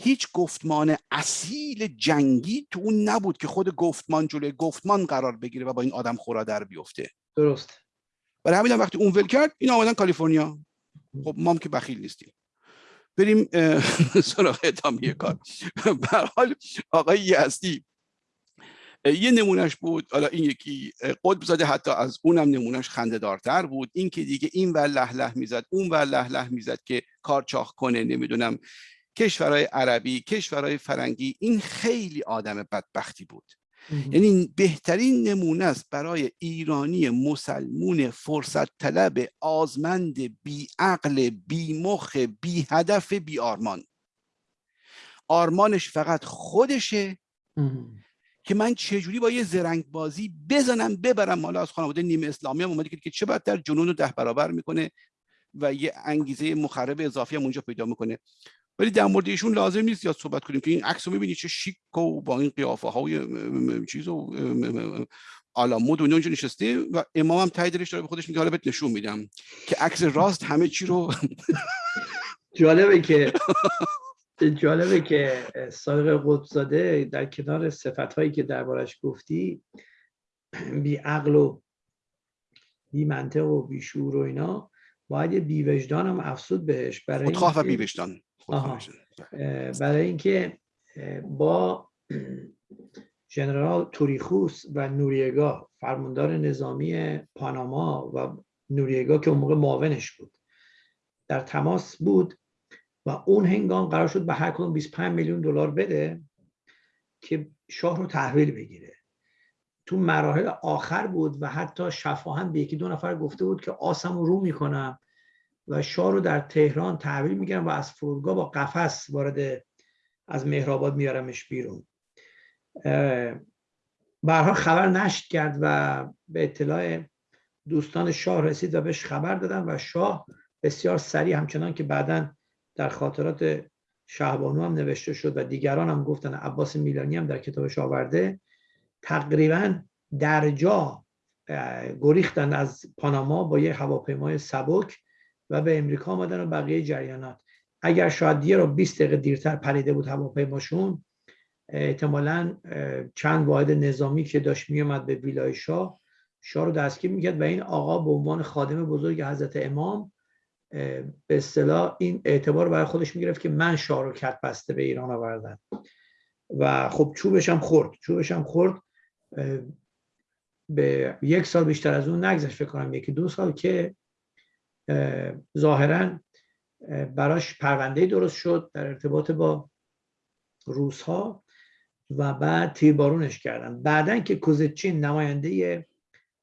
هیچ گفتمان اصیل جنگی تو اون نبود که خود گفتمان جلوی گفتمان قرار بگیره و با این آدم خورا در بیفته. درست. برای همین وقتی اون ول کرد این آمدن کالیفرنیا. خب ما هم که بخیل نیستیم. بریم سراغ ادامه کار. به حال آقای یزدی یه نمونهش بود حالا این یکی قطب زاده حتی از اونم نمونهش خنده دارتر بود. این که دیگه این ور له له می‌زد اون ور له له می‌زد که کار چاخ کنه نمی‌دونم کشورهای عربی کشورهای فرنگی این خیلی آدم بدبختی بود. یعنی بهترین نمونه است برای ایرانی مسلمون فرصت طلب آزمند بی عقل بی مخ بی هدف بی آرمان آرمانش فقط خودشه. که من چجوری با یه زرنگ بازی بزنم ببرم حالا از خانواده نیمه اسلامی هم اومده که چه بدتر جنون رو ده برابر می‌کنه و یه انگیزه مخرب اضافی هم اونجا پیدا می‌کنه. ولی در مورد ایشون لازم نیست یاد صحبت کنیم که این عکس رو می‌بینید چه شیک و با این قیافه های چیز و علامود و اونجا نشسته و امام هم تای دلش داره به خودش میگه. حالا بهت نشون میدم که عکس راست همه چی رو جالبه که جالبه که صادق قطبزاده در کنار صفت هایی که دربارش گفتی بی عقل و بی منطق و بی شعور و اینا باید یه بی وجدان هم افسود بهش برای خودخواه و بی وجدان برای اینکه با ژنرال توریخوس و نوریگا فرماندار نظامی پاناما و نوریگا که اون موقع معاونش بود در تماس بود و اون هنگام قرار شد به هر کدوم 25 میلیون دلار بده که شاه رو تحویل بگیره. تو مراحل آخر بود و حتی شفاهن به یکی دو نفر گفته بود که آسم رو می‌کنم و شاه رو در تهران تحویل می‌گیرم و از فرودگاه با قفس وارد از مهرآباد میارمش بیرون. برها خبر نشت کرد و به اطلاع دوستان شاه رسید و بهش خبر دادن و شاه بسیار سریع همچنان که بعدا در خاطرات شهبانو هم نوشته شد و دیگران هم گفتن عباس میلانی هم در کتابش آورده تقریبا در جا گریختن از پاناما با یه هواپیمای سبک و به امریکا آمدن و بقیه جریانات. اگر شاید یه رو 20 دقیقه دیرتر پریده بود هواپیماشون احتمالا چند واحد نظامی که داشت میومد به ویلای شاه شاه رو دستگیر می‌کرد و این آقا به عنوان خادم بزرگ حضرت امام به اصطلاح این اعتبار برای خودش می‌گرفت که من شاه رو کت بسته به ایران آوردم. و خب چوبش هم خورد. چوبش هم خورد. به یک سال بیشتر از اون نگذشت فکر کنم یکی دو سال که ظاهرا براش پرونده درست شد در ارتباط با روس ها و بعد تیربارونش کردن. بعدا که کوزچین نماینده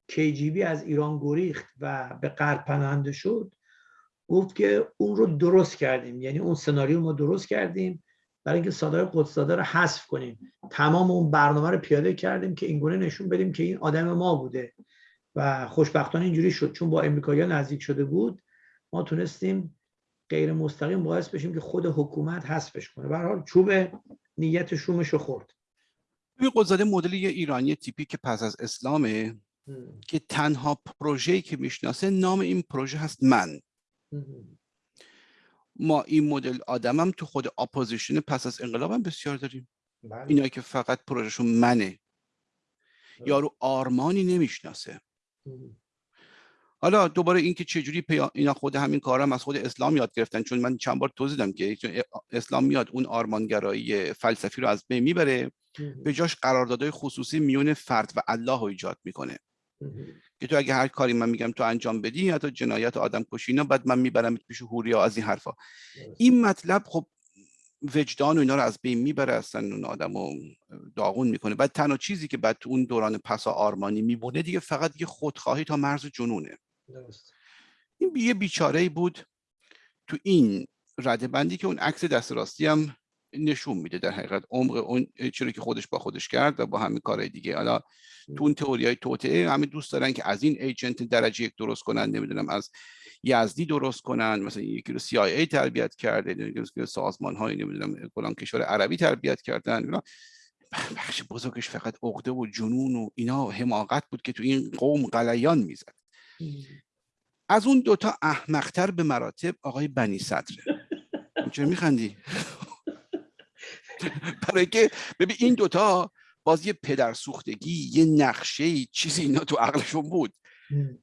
کیجیبی از ایران گریخت و به غرب پناهنده شد گفت که اون رو درست کردیم. یعنی اون سناریو ما درست کردیم. برای اینکه صادر قدسزاده رو حذف کنیم. تمام اون برنامه رو پیاده کردیم که اینگونه نشون بدیم که این آدم ما بوده. و خوشبختانه اینجوری شد. چون با امریکایی نزدیک شده بود ما تونستیم غیر مستقیم باعث بشیم که خود حکومت حذفش کنه. به حال چوب نیت شومش رو خورد. این قطب‌زاده مدل یه ایرانی تیپی که پس از اسلامه که تنها پروژه‌ای که می‌شناسه نام این پروژه هست من. ما این مدل آدمم تو خود اپوزیشن پس از انقلاب هم بسیار داریم. بله. اینا که فقط پروژهشون منه. یارو آرمانی نمی‌شناسه. حالا دوباره اینکه چجوری پیا... اینا خود همین کارم از خود اسلام یاد گرفتن چون من چند بار توضیح دادم که اسلام میاد اون آرمانگرایی فلسفی رو از بین می‌بره. به جاش قراردادهای خصوصی میون فرد و الله رو ایجاد می‌کنه. که تو اگه هر کاری من میگم تو انجام بدی یا تو جنایت آدم کشی اینا بعد من می‌برم پیش هوریا از این حرفا. این مطلب خب وجدان و اینا رو از بین می‌بره اصلا اون آدم رو داغون می‌کنه. بعد تنها چیزی که بعد تو اون دوران پسا آرمانی میبونه دیگه فقط یه خودخواهی تا مرز جنونه. این یه بیچاره بود تو این رده بندی که اون عکس دست راستی هم نشون میده در حقیقت. عمق اون چیزی که خودش با خودش کرد و با همین کارهای دیگه. حالا تو اون تئوری های توطعه همه دوست دارن که از این ایجنت درجه یک درست کنن نمی‌دونم از یزدی درست کنن مثلا یکی رو CIA تربیت کرده سازمان های نمی‌دونم کلان کشور عربی تربیت کردن. بخش بزرگش فقط عقده و جنون و اینا حماقت بود که تو این قوم قلیان می‌زد. از اون دوتا احمقتر به مراتب آقای بنی صدره چرا میخندی؟ برای که ببین این دوتا باز یه پدر سوختگی یه نقشه چیزی اینا تو عقلشون بود.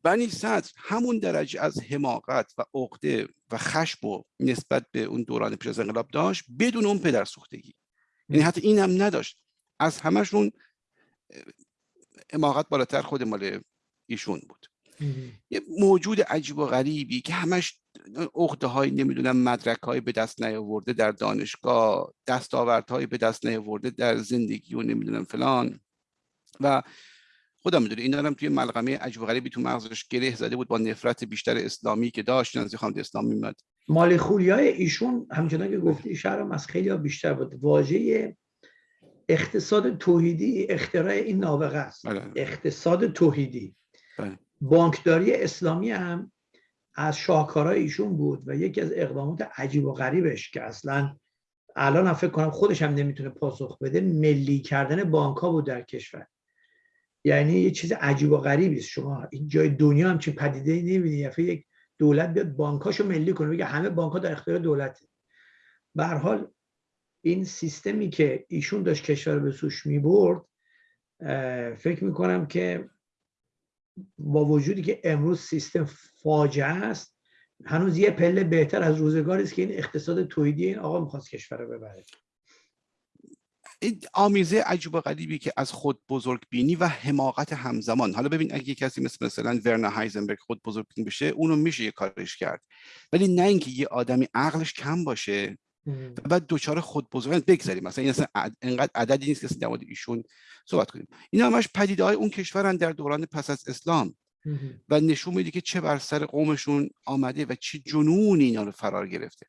بنی صدر همون درجه از حماقت و عقده و خشم و نسبت به اون دوران پیش از انقلاب داشت بدون اون پدر سوختگی یعنی حتی این هم نداشت. از همشون حماقت بالاتر خود مال ایشون بود. یه موجود عجیب و غریبی که همش اخده های نمی‌دونم مدرک های به دست نیاورده در دانشگاه دستاورت های به دست نیاورده در زندگی و نمی‌دونم فلان. و خودم می‌دونه این دارم توی ملغمه عجیب و غریبی تو مغزش گره زده بود با نفرت بیشتر اسلامی که داشت نزدیک خواند اسلام میمد مالی خولیای ایشون همچنان که گفتی شهرم از خیلی بیشتر بود. واژه اقتصاد توحیدی اختراع این نابغه است. بله. اقتصاد توحیدی. بله. بانکداری اسلامی هم از شاهکارهای ایشون بود و یکی از اقدامات عجیب و غریبش که اصلا الان هم فکر کنم خودش هم نمی‌تونه پاسخ بده ملی کردن بانک ها بود در کشور. یعنی یه چیز عجیب و غریبی است. شما این جای دنیا هم چه پدیده ای نمی‌بینی. یک دولت بیاد بانکاشو ملی کنه بگه همه بانک ها در اختیار دولته. به حال این سیستمی که ایشون داشت کشور به سوش می‌برد فکر می‌کنم که با وجودی که امروز سیستم فاجعه است هنوز یه پله بهتر از روزگاری است که این اقتصاد تویدی این آقا می‌خواست کشور رو ببره. این آمیزه عجیب و غریبی که از خود بزرگ بینی و حماقت همزمان. حالا ببین اگه کسی مثل مثلا ورنا هایزنبرگ خود بزرگ بینی بشه اونو میشه یه کارش کرد. ولی نه اینکه یه آدمی عقلش کم باشه. و بعد دوچار خود بزرگ بگذاریم مثلا این اصلا انقدر عددی نیست که در مورد ایشون صحبت کنیم. این همش پدیده های اون کشورن در دوران پس از اسلام. و نشون میده که چه بر سر قومشون آمده و چه جنون اینا رو فرار گرفته.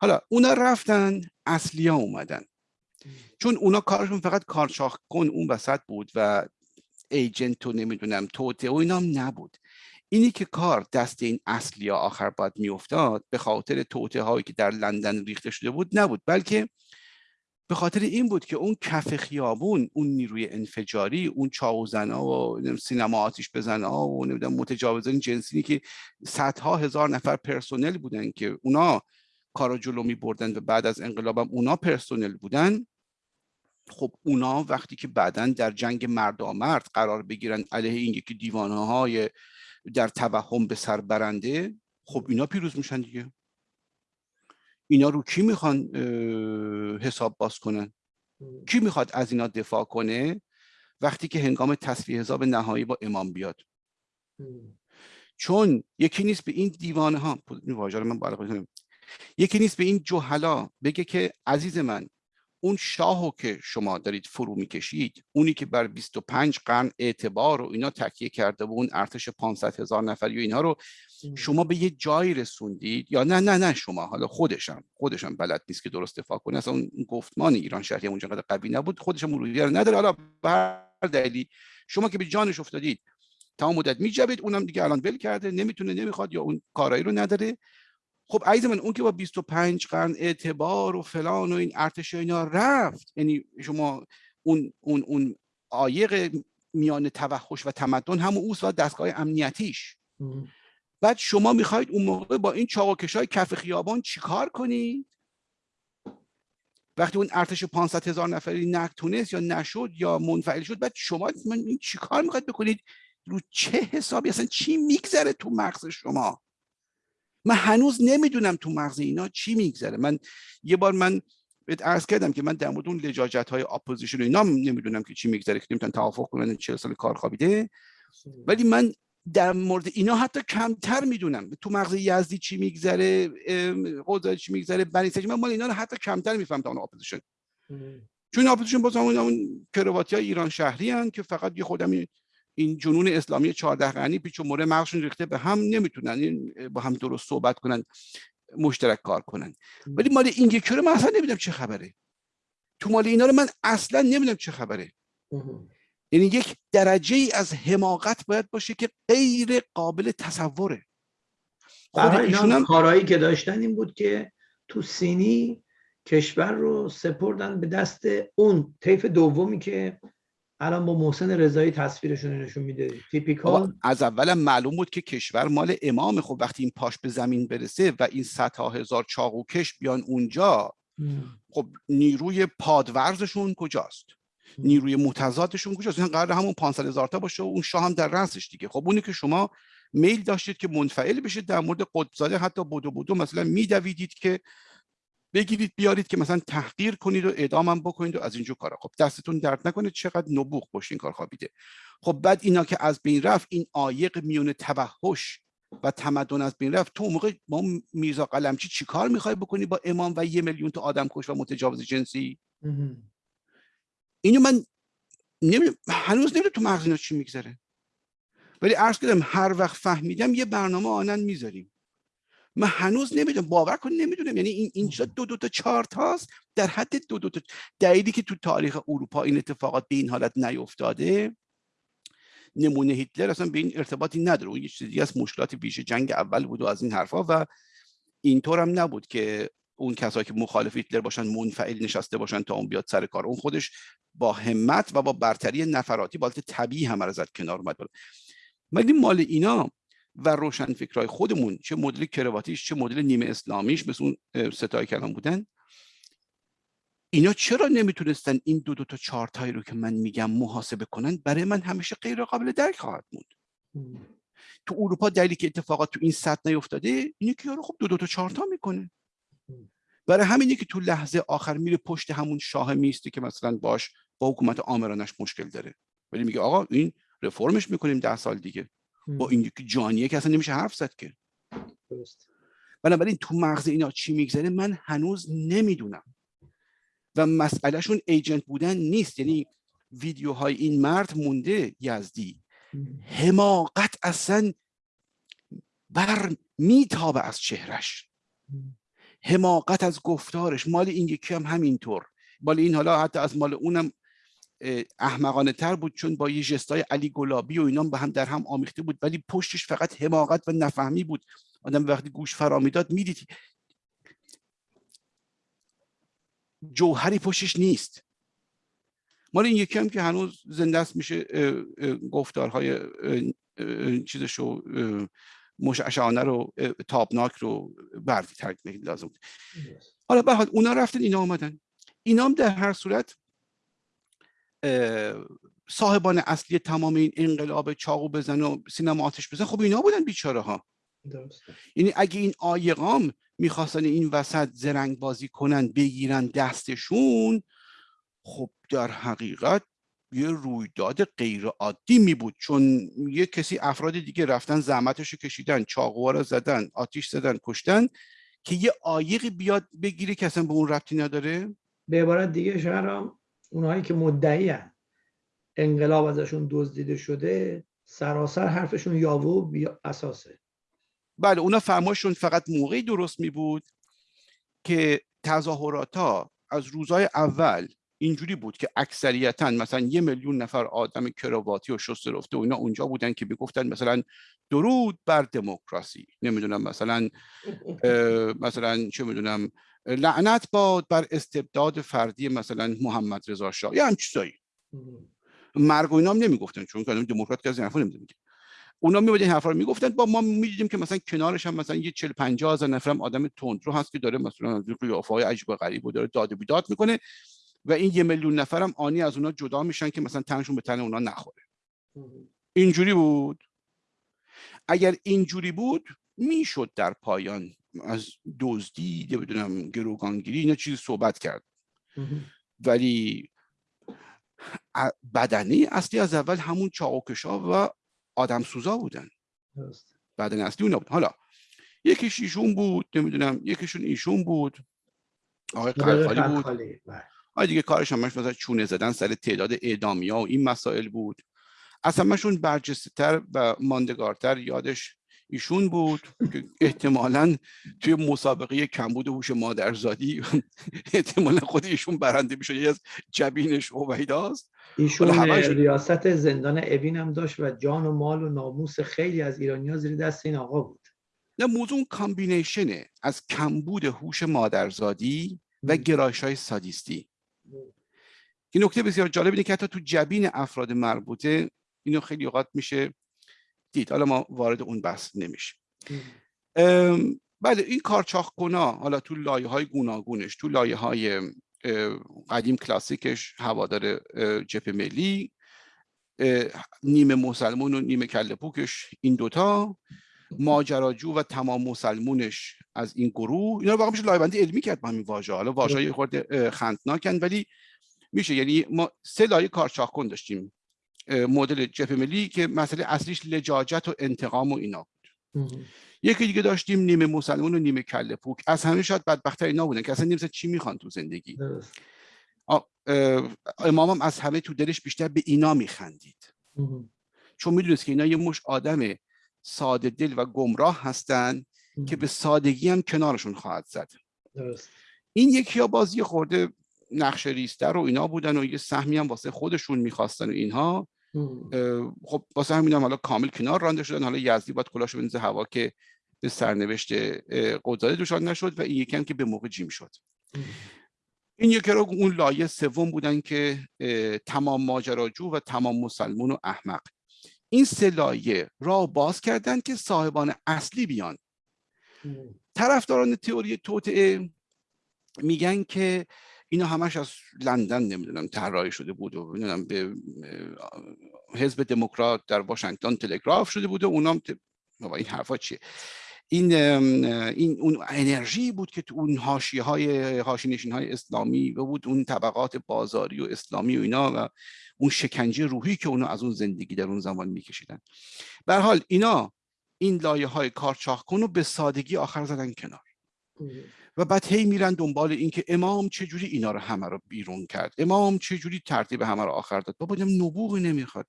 حالا اونا رفتن اصلیا اومدن. چون اونا کارشون فقط کارشاخ کن اون وسط بود و ایجنت و نمی‌دونم توته و اینا هم نبود. اینی که کار دست این اصلی آخر باید میافتاد به خاطر توته هایی که در لندن ریخته شده بود نبود بلکه به خاطر این بود که اون کف خیابون اون نیروی انفجاری اون چاوزنا و سینما آتیش بزنا و نمی‌دونم متجاوزان جنسی که صدها هزار نفر پرسونل بودن که اونا کارا جلو می بردن و بعد از انقلابم اونا پرسونل بودن. خب اونا وقتی که بعدا در جنگ مردامرد قرار بگیرن علیه این یکی دیوانه های در توهم به سر برنده خب اینا پیروز میشن دیگه. اینا رو کی می‌خوان حساب باز کنن؟ کی می‌خواد از اینا دفاع کنه؟ وقتی که هنگام تصفیه حساب نهایی با امام بیاد. چون یکی نیست به این دیوانه ها من یکی نیست به این جهلا بگه که عزیز من اون شاهو که شما دارید فرو می‌کشید اونی که بر 25 قرن اعتبار و اینا تکیه کرده و اون ارتش 500 هزار نفری و اینها رو شما به یه جایی رسوندید یا نه نه نه شما حالا خودشم خودشم بلد نیست که درست دفاع کنه. اصلا اون گفتمان ایران شهری اونجا قدر قوی نبود خودشم مرودی رو نداره. حالا بر دلیلی شما که به جانش افتادید تمام مدت میجبید اونم دیگه الان ول کرده نمی‌تونه نمی‌خواد یا اون کارایی رو نداره. خب عزیز من اون که با 25 قرن اعتبار و فلان و این ارتش اینا رفت. یعنی شما اون اون اون عایق میان توحش و تمدن همون اوست و دستگاه امنیتیش. بعد شما می‌خواید اون موقع با این چاقوکش های کف خیابان چیکار کنید؟ وقتی اون ارتش 500 هزار نفری نتونست یا نشد یا منفعل شد بعد شما من چیکار می‌خواید بکنید؟ رو چه حسابی؟ اصلا چی میگذره تو مغز شما؟ من هنوز نمی‌دونم تو مغز اینا چی میگذره. من یه بار من بهت عرض کردم که من در مورد اون لجاجت های اپوزیشن اینا نمی‌دونم که چی میگذره که نمی‌تونن توافق کنن 40 سال کار خوابیده. ولی من در مورد اینا حتی کمتر می‌دونم. تو مغز یزدی چی میگذره قضایی چی میگذره بنی من مال اینا رو حتی کمتر میفهم تا اون اپوزیشن. چون اپوزیشن باز همون اون کرواتی های ایران شهری هن که فقط یه خودم این جنون اسلامی 14 قرنی پیچ و مره مغزشون ریخته به هم نمی‌تونن با هم درست صحبت کنن مشترک کار کنن. ولی مال این یکی رو من اصلا نمی‌دونم چه خبره. تو مال اینا رو من اصلا نمی‌دونم چه خبره. یعنی یک درجه ای از حماقت باید باشه که غیر قابل تصوره. خود ایشون هم کارهایی که داشتن این بود که تو سینی کشور رو سپردن به دست اون طیف دومی که الان با محسن رضایی تصویرشون نشون میده. تیپیکال از اولم معلوم بود که کشور مال امام خب وقتی این پاش به زمین برسه و این صدها هزار چاقوکش بیان اونجا خب نیروی پادورزشون کجاست؟ نیروی متضادشون کجاست؟ این قرار همون 500 هزار تا باشه و اون شاه هم در رأسش دیگه. خب اونی که شما میل داشتید که منفعل بشید در مورد قطبزاده حتی بودو بودو مثلا میدویدید که بگیرید بیارید که مثلا تحقیر کنید و اعدامم بکنید و از اینجور کارا. خب دستتون درد نکنه چقدر نبوغ باشین کار خوابیده. خب بعد اینا که از بین رفت این عایق میون توحش و تمدن از بین رفت تو موقع ما میرزا قلمچی چیکار می‌خوای بکنی با امام و یه میلیون تا آدم کش و متجاوز جنسی؟ اینو من نمی... هنوز نمی‌دونم تو مغز اینا چی میگذره. ولی عرض کردم هر وقت فهمیدم یه برنامه آنن می‌ذاریم. من هنوز نمی‌دونم باور کن نمی‌دونم. یعنی این اینجا دو دو تا چارت هاست. در حد دو دو تا دلیلی که تو تاریخ اروپا این اتفاقات به این حالت نیفتاده نمونه هیتلر اصلا به این ارتباطی نداره. اون یه چیزی از مشکلات ویژه جنگ اول بود و از این حرفا و اینطور هم نبود که اون کسایی که مخالف هیتلر باشن منفعل نشسته باشن تا اون بیاد سر کار. اون خودش با همت و با برتری نفراتی بالت طبیعی رو زد کنار اومد ولی مال اینا و روشن فکرهای خودمون چه مدل کرواتیش چه مدل نیمه اسلامیش مثل اون ستای کلام بودن. اینا چرا نمی‌تونستن این دو دو تا چارتایی رو که من میگم محاسبه کنن؟ برای من همیشه غیر قابل درک خواهد بود. تو اروپا دلیلی که اتفاقات تو این سطح نیفتاده اینه که یارو خب دو دو تا چارتا می‌کنه. برای همینه که تو لحظه آخر میره پشت همون شاه میسته که مثلا باش با حکومت آمرانش مشکل داره. ولی میگه آقا این رفرمش می‌کنیم ده سال دیگه. با این جانیه که اصلا نمیشه حرف زد که. بنابراین تو مغز اینا چی میگذره؟ من هنوز نمی‌دونم. و مسئلهشون ایجنت بودن نیست. یعنی ویدیوهای این مرد مونده یزدی. حماقت اصلا بر میتابه از چهرش حماقت از گفتارش. مال این یکی هم همینطور. مال این حالا حتی از مال اونم احمقانه تر بود چون با یه جستای علی گلابی و اینام به هم در هم آمیخته بود ولی پشتش فقط حماقت و نفهمی بود. آدم وقتی گوش فرا می‌داد می‌دید. جوهری پشتش نیست. مال این یکی هم که هنوز زنده است میشه گفتارهای چیزشو مشعشانه رو تابناک رو بردی ترک لازم بود. حالا به اونا رفتن اینا آمدن اینا هم در هر صورت صاحبان اصلی تمام این انقلاب چاقو بزن و سینما آتش بزن خب اینا بودن بیچاره ها یعنی اگه این آیقام می‌خواستن این وسط زرنگ بازی کنن بگیرن دستشون خب در حقیقت یه رویداد غیر عادی می بود چون یه کسی افراد دیگه رفتن زحمتش رو کشیدن چاقوها رو زدن آتیش زدن کشتن که یه آیقی بیاد بگیره که اصلا به اون ربطی نداره؟ به عبارت دیگه شهرام اونهایی که مدعی انقلاب ازشون دزدیده شده سراسر حرفشون یاوه و اساسه. بله اونا فرمایشون فقط موقعی درست می بود که تظاهرات ها از روزهای اول اینجوری بود که اکثریتا مثلا یه میلیون نفر آدم کراواتی و شست رفته و اینا اونجا بودن که می‌گفتن مثلا درود بر دموکراسی. نمی‌دونم مثلا مثلا چه می‌دونم لعنت باد بر استبداد فردی مثلا محمد رضا شاه. یا هم چیزایی. مرگ و اینا هم نمی‌گفتن چون که دموکرات که از این حرفا نمیگه اونا میبودن این حرفا رو می‌گفتن با ما می‌دیدیم که مثلا کنارش هم مثلا یه 40 50 هزار نفرم آدم تندرو هست که داره مثلا قیافه های عجیب و غریب و داره داد و بیداد می‌کنه و این یه میلیون نفرم آنی از اونا جدا میشن که مثلا تنشون به تن اونا نخوره. اینجوری بود. اگر اینجوری بود می‌شد در پایان از دزدی بدونم گروگانگیری اینا چیزی صحبت کرد. ولی بدنه اصلی از اول همون چاقوکشا و آدم سوزا بودن بدنه اصلی اونا بود. حالا یکیش ایشون بود نمی‌دونم یکیشون ایشون بود. آقای قلقالی بود. بله. آره دیگه کارش همش مثلا چونه زدن سر تعداد اعدامیا و این مسائل بود. از همشون برجسته تر و ماندگارتر یادش ایشون بود که احتمالا توی مسابقه کمبود هوش مادرزادی احتمالا خود ایشون برنده میشه از جبینش اویداست. ایشون ریاست زندان اوین هم داشت و جان و مال و ناموس خیلی از ایرانی زیر دست این آقا بود. نه موضوع کامبینیشنه. از کمبود هوش مادرزادی و گرایش های سادیستی. این نکته بسیار جالب اینه که حتی تو جبین افراد مربوطه اینو خیلی اوقات میشه دید. حالا ما وارد اون بحث نمیشه بله این کارچاخکنا حالا تو لایه های گوناگونش تو لایه های قدیم کلاسیکش هوادار جپ ملی نیمه مسلمون و نیمه کله پوکش این دوتا ماجراجو و تمام مسلمونش از این گروه اینا رو واقعا میشه لایبندی علمی کرد با همین واژه. حالا واژه خورده خندناکن ولی میشه. یعنی ما سه لایه کارچاخ داشتیم. مدل جبهه ملی که مسئله اصلیش لجاجت و انتقام و اینا بود. یکی دیگه داشتیم نیمه مسلمان و نیمه کله پوک. از همه شاید بدبختر اینا بودن که اصلا نیمه چی می‌خوان تو زندگی. امام هم از همه تو دلش بیشتر به اینا میخندید. چون می‌دونست که اینا یه مش آدم ساده دل و گمراه هستن که به سادگی هم کنارشون خواهد زد. این یکی ها بازی خورده نقشه ریستر و اینا بودن و یه سهمی هم واسه خودشون می‌خواستن و اینها. خب واسه همین هم حالا کامل کنار رانده شدن. حالا یزدی باید کلاشو بنزه هوا که به سرنوشت قدزاده دوشان نشد و این یکی هم که به موقع جیم شد. این یکی رو اون لایه سوم بودن که تمام ماجراجو و تمام مسلمون و احمق. این سه لایه را باز کردن که صاحبان اصلی بیان. طرفداران تئوری توطعه میگن که اینا همش از لندن نمی‌دونم طراحی شده بود و نمی‌دونم به حزب دموکرات در واشنگتن تلگراف شده بود و اونام ت... این حرفا چیه؟ این این اون انرژی بود که تو اون حاشیه های حاشیه های اسلامی و بود اون طبقات بازاری و اسلامی و اینا و اون شکنجه روحی که اونا از اون زندگی در اون زمان میکشیدن. به حال اینا این لایه های کارچاخ کن به سادگی آخر زدن کنار. و بعد هی میرن دنبال اینکه امام چجوری اینا رو همه رو بیرون کرد. امام چجوری ترتیب همه رو آخر داد؟ بابا نبوغی نمی‌خواد.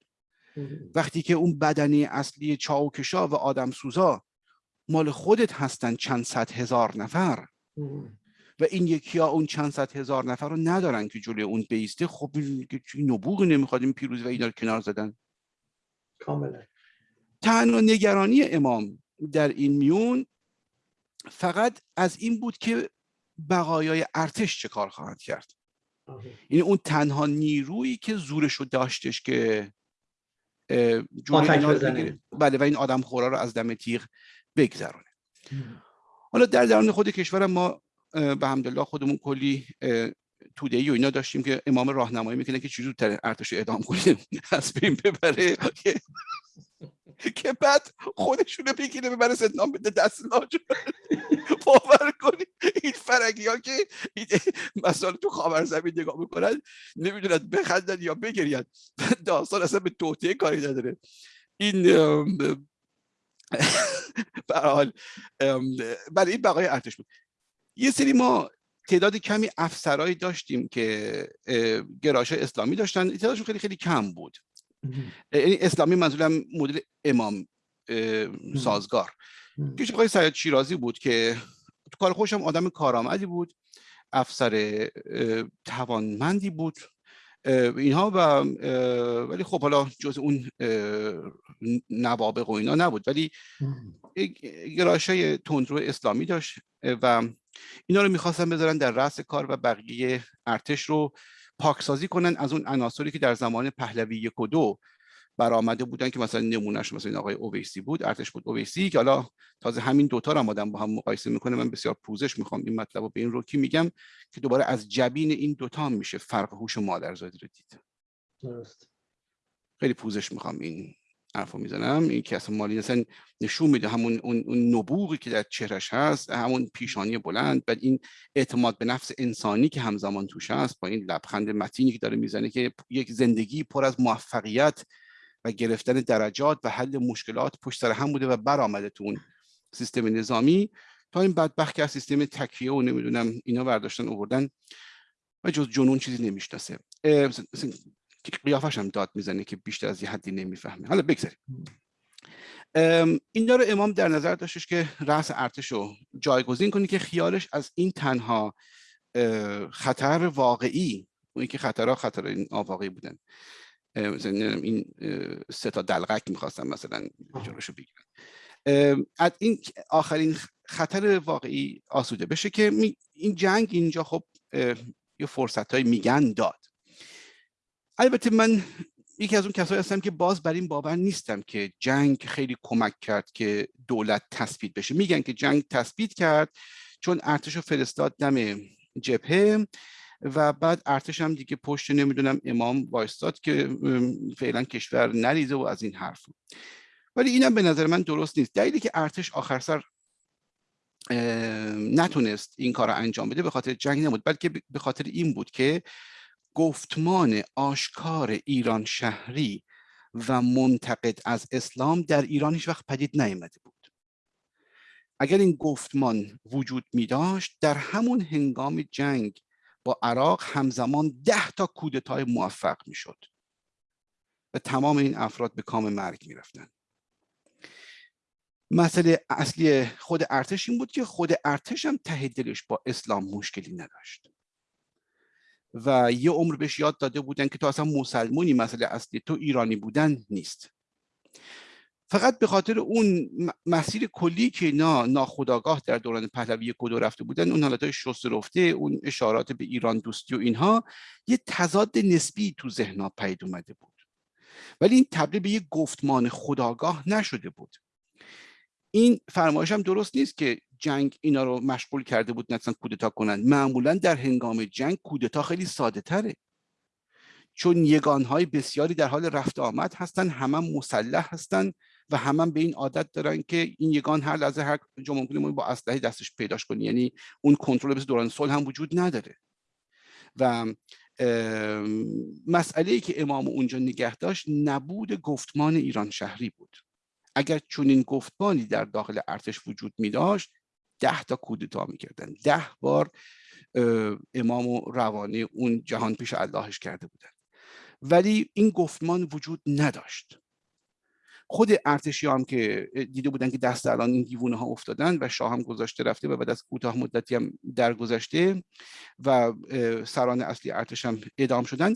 وقتی که اون بدنی اصلی چاوکشا و آدم سوزا مال خودت هستن چند صد هزار نفر. و این یکی ها اون چند صد هزار نفر رو ندارن که جلوی اون بیسته. خب این نبوغی نمی‌خواد این پیروزی و اینا رو کنار زدن. کاملا. تنها نگرانی امام در این میون فقط از این بود که بقایای ارتش چه کار خواهند کرد؟ این یعنی اون تنها نیرویی که زورش رو داشتش که بله و این آدم خورا رو از دم تیغ بگذرونه. حالا در درون خود کشور ما به همدلله خودمون کلی توده ای و اینا داشتیم که امام راهنمایی می‌کنه که چجور تر ارتش اعدام کنیم از بین ببره. که بعد خودشونو بگیره ببره زندان بده دست لاجور باور کنید این فرنگی ها که مثلا تو خاور زمین نگاه می‌کنن نمی‌دونن بخندن یا بگرین. داستان اصلا به توطعه کاری نداره. این برحال برای این بقای ارتش بود. یه سری ما تعداد کمی افسرهایی داشتیم که گراش اسلامی داشتن. تعدادشون خیلی خیلی کم بود. یعنی اسلامی منظورم مدل امام سازگار. که آقای سید شیرازی بود که تو کار خوشم آدم کارآمدی بود افسر توانمندی بود اینها و ولی خب حالا جز اون نوابق و اینا نبود. ولی گرایش تندرو اسلامی داشت و اینا رو می‌خواستن بذارن در رأس کار و بقیه ارتش رو پاکسازی کنن از اون عناصری که در زمان پهلوی یک و دو برآمده بودن که مثلا نمونهش مثلا این آقای اویسی بود ارتش بود اویسی که حالا تازه همین دوتا رو آدم با هم مقایسه می‌کنه. من بسیار پوزش می‌خوام این مطلب رو به این روکی میگم که دوباره از جبین این دوتا میشه فرق هوش مادرزادی رو دید. درست. خیلی پوزش می‌خوام این حرفو می‌زنم. این که اصلا مالی اصلا نشون میده همون اون, اون نبوغی که در چهرش هست همون پیشانی بلند. بعد این اعتماد به نفس انسانی که همزمان توش هست با این لبخند متینی که داره می‌زنه که یک زندگی پر از موفقیت و گرفتن درجات و حل مشکلات پشت سر هم بوده و برآمده تو اون سیستم نظامی. تا این بدبخت که از سیستم تکیه و نمی‌دونم اینا برداشتن آوردن و جز جنون چیزی نمی‌شناسه. قیافش هم داد می‌زنه که بیشتر از یه حدی نمی‌فهمه. حالا بگذاریم. این رو امام در نظر داشتش که رأس ارتش رو جایگزین کنه که خیالش از این تنها خطر واقعی اون که خطرها خطر این آواقعی بودن. این سه تا دلغک می‌خواستن مثلا جلوشو بگیرن. از این آخرین خطر واقعی آسوده بشه که این جنگ اینجا خب یه فرصت های میگن داد. البته من یکی از اون کسایی هستم که باز بر این باور نیستم که جنگ خیلی کمک کرد که دولت تثبیت بشه. میگن که جنگ تثبیت کرد چون ارتش فرستاد دم جبهه و بعد ارتش هم دیگه پشت نمی‌دونم امام وایستاد که فعلا کشور نریزه و از این حرف ولی اینم به نظر من درست نیست. دلیلی که ارتش آخر سر نتونست این کار رو انجام بده به خاطر جنگ نبود بلکه به خاطر این بود که گفتمان آشکار ایران شهری و منتقد از اسلام در ایران هیچ وقت پدید نیامده بود اگر این گفتمان وجود می داشت در همون هنگام جنگ با عراق همزمان ده تا کودتای موفق می شد و تمام این افراد به کام مرگ می رفتن. مسئله اصلی خود ارتش این بود که خود ارتش هم ته دلش با اسلام مشکلی نداشت و یه عمر بهش یاد داده بودن که تو اصلا مسلمونی مسئله اصلی تو ایرانی بودن نیست. فقط به خاطر اون مسیر کلی که اینا ناخداگاه در دوران پهلوی کدو رفته بودن اون حالتهای شست رفته اون اشارات به ایران دوستی و اینها یه تضاد نسبی تو ذهنها پید اومده بود. ولی این تبدیل به یه گفتمان خداگاه نشده بود. این فرمایش هم درست نیست که جنگ اینا رو مشغول کرده بود نتونن کودتا کنن. معمولا در هنگام جنگ کودتا خیلی ساده تره. چون یگانهای بسیاری در حال رفت آمد هستن همه مسلح هستن و همه هم به این عادت دارن که این یگان هر لحظه هر جا ممکنه با اسلحه دستش پیداش کنی یعنی اون کنترل بس دوران صلح هم وجود نداره. و مسئله ای که امام اونجا نگه داشت نبود گفتمان ایران شهری بود. اگر چنین گفتمانی در داخل ارتش وجود می داشت ده تا کودتا می‌کردن. ده بار امام و روانه اون جهان پیش اللهش کرده بودن. ولی این گفتمان وجود نداشت. خود ارتشی هم که دیده بودن که دست الان این دیوونه ها افتادن و شاه هم گذاشته رفته و بعد از کوتاه مدتی هم درگذشته و سران اصلی ارتش هم اعدام شدن.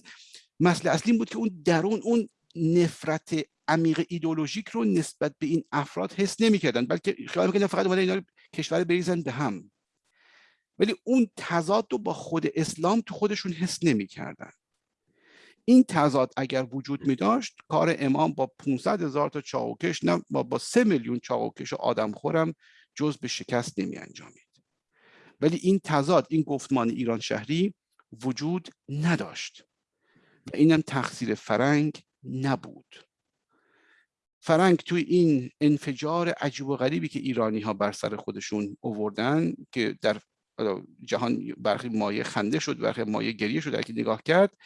مسئله اصلی بود که اون درون اون نفرت عمیق ایدولوژیک رو نسبت به این افراد حس نمی‌کردن بلکه خیال می‌کردن فقط اومدن اینا کشور بریزن به هم. ولی اون تضاد رو با خود اسلام تو خودشون حس نمی‌کردن. این تضاد اگر وجود می داشت کار امام با 500 هزار تا چاوکش نه با, با 3 میلیون چاوکش آدم خورم جز به شکست نمی انجامید ولی این تضاد این گفتمان ایران شهری وجود نداشت. و اینم تقصیر فرنگ نبود. فرنگ توی این انفجار عجیب و غریبی که ایرانی ها بر سر خودشون اووردن که در جهان برخی مایه خنده شد برخی مایه گریه شد که نگاه کرد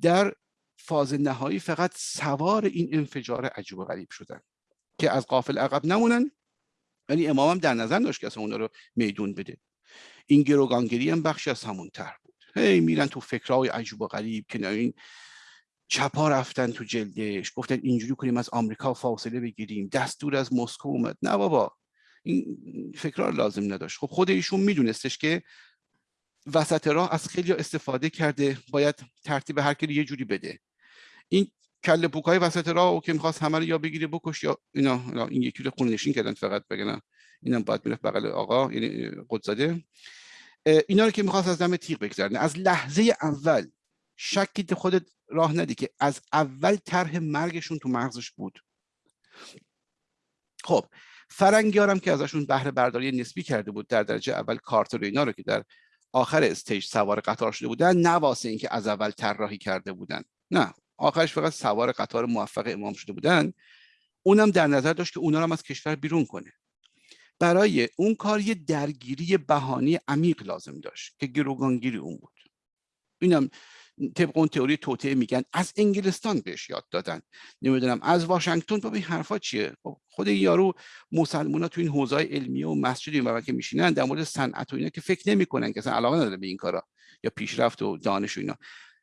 در فاز نهایی فقط سوار این انفجار عجیب و غریب شدن که از قافل عقب نمونن. ولی امام هم در نظر داشت که اصلا اونا رو میدون بده. این گروگانگری هم بخشی از همون طرح بود. هی میرن تو فکرهای عجیب و غریب که این چپا رفتن تو جلدش گفتن اینجوری کنیم از آمریکا فاصله بگیریم. دستور از مسکو اومد. نه بابا این فکرار لازم نداشت. خب خود ایشون میدونستش که وسط راه از خیلی استفاده کرده باید ترتیب هر کی یه جوری بده. این کله های وسط راه و که می‌خواست همه رو یا بگیره بکش یا اینا این یکی رو خونه نشین کردن فقط بگن اینم باید می‌رفت بغل آقا یعنی قدزاده اینا رو که می‌خواست از دم تیغ بگذرنه. از لحظه اول شکی خودت راه ندی که از اول طرح مرگشون تو مغزش بود. خب فرنگیارم که ازشون بهره برداری نسبی کرده بود در درجه اول کارتر و اینا رو که در آخر استیج سوار قطار شده بودن نه واسه اینکه از اول طراحی کرده بودن. نه آخرش فقط سوار قطار موفق امام شده بودن. اونم در نظر داشت که اونا رو هم از کشور بیرون کنه. برای اون کار یه درگیری بهانی عمیق لازم داشت که گروگانگیری اون بود. اینم طبق اون تئوری توطعه میگن. از انگلستان بهش یاد دادن. نمی‌دونم از واشنگتن؟ بابا این حرفا چیه؟ خب خود این یارو مسلمان تو این حوزه علمیه و مسجد این که میشینن در مورد صنعت و اینا که فکر نمی‌کنن که اصلا علاقه نداره به این کارا یا پیشرفت و دانش و اینا.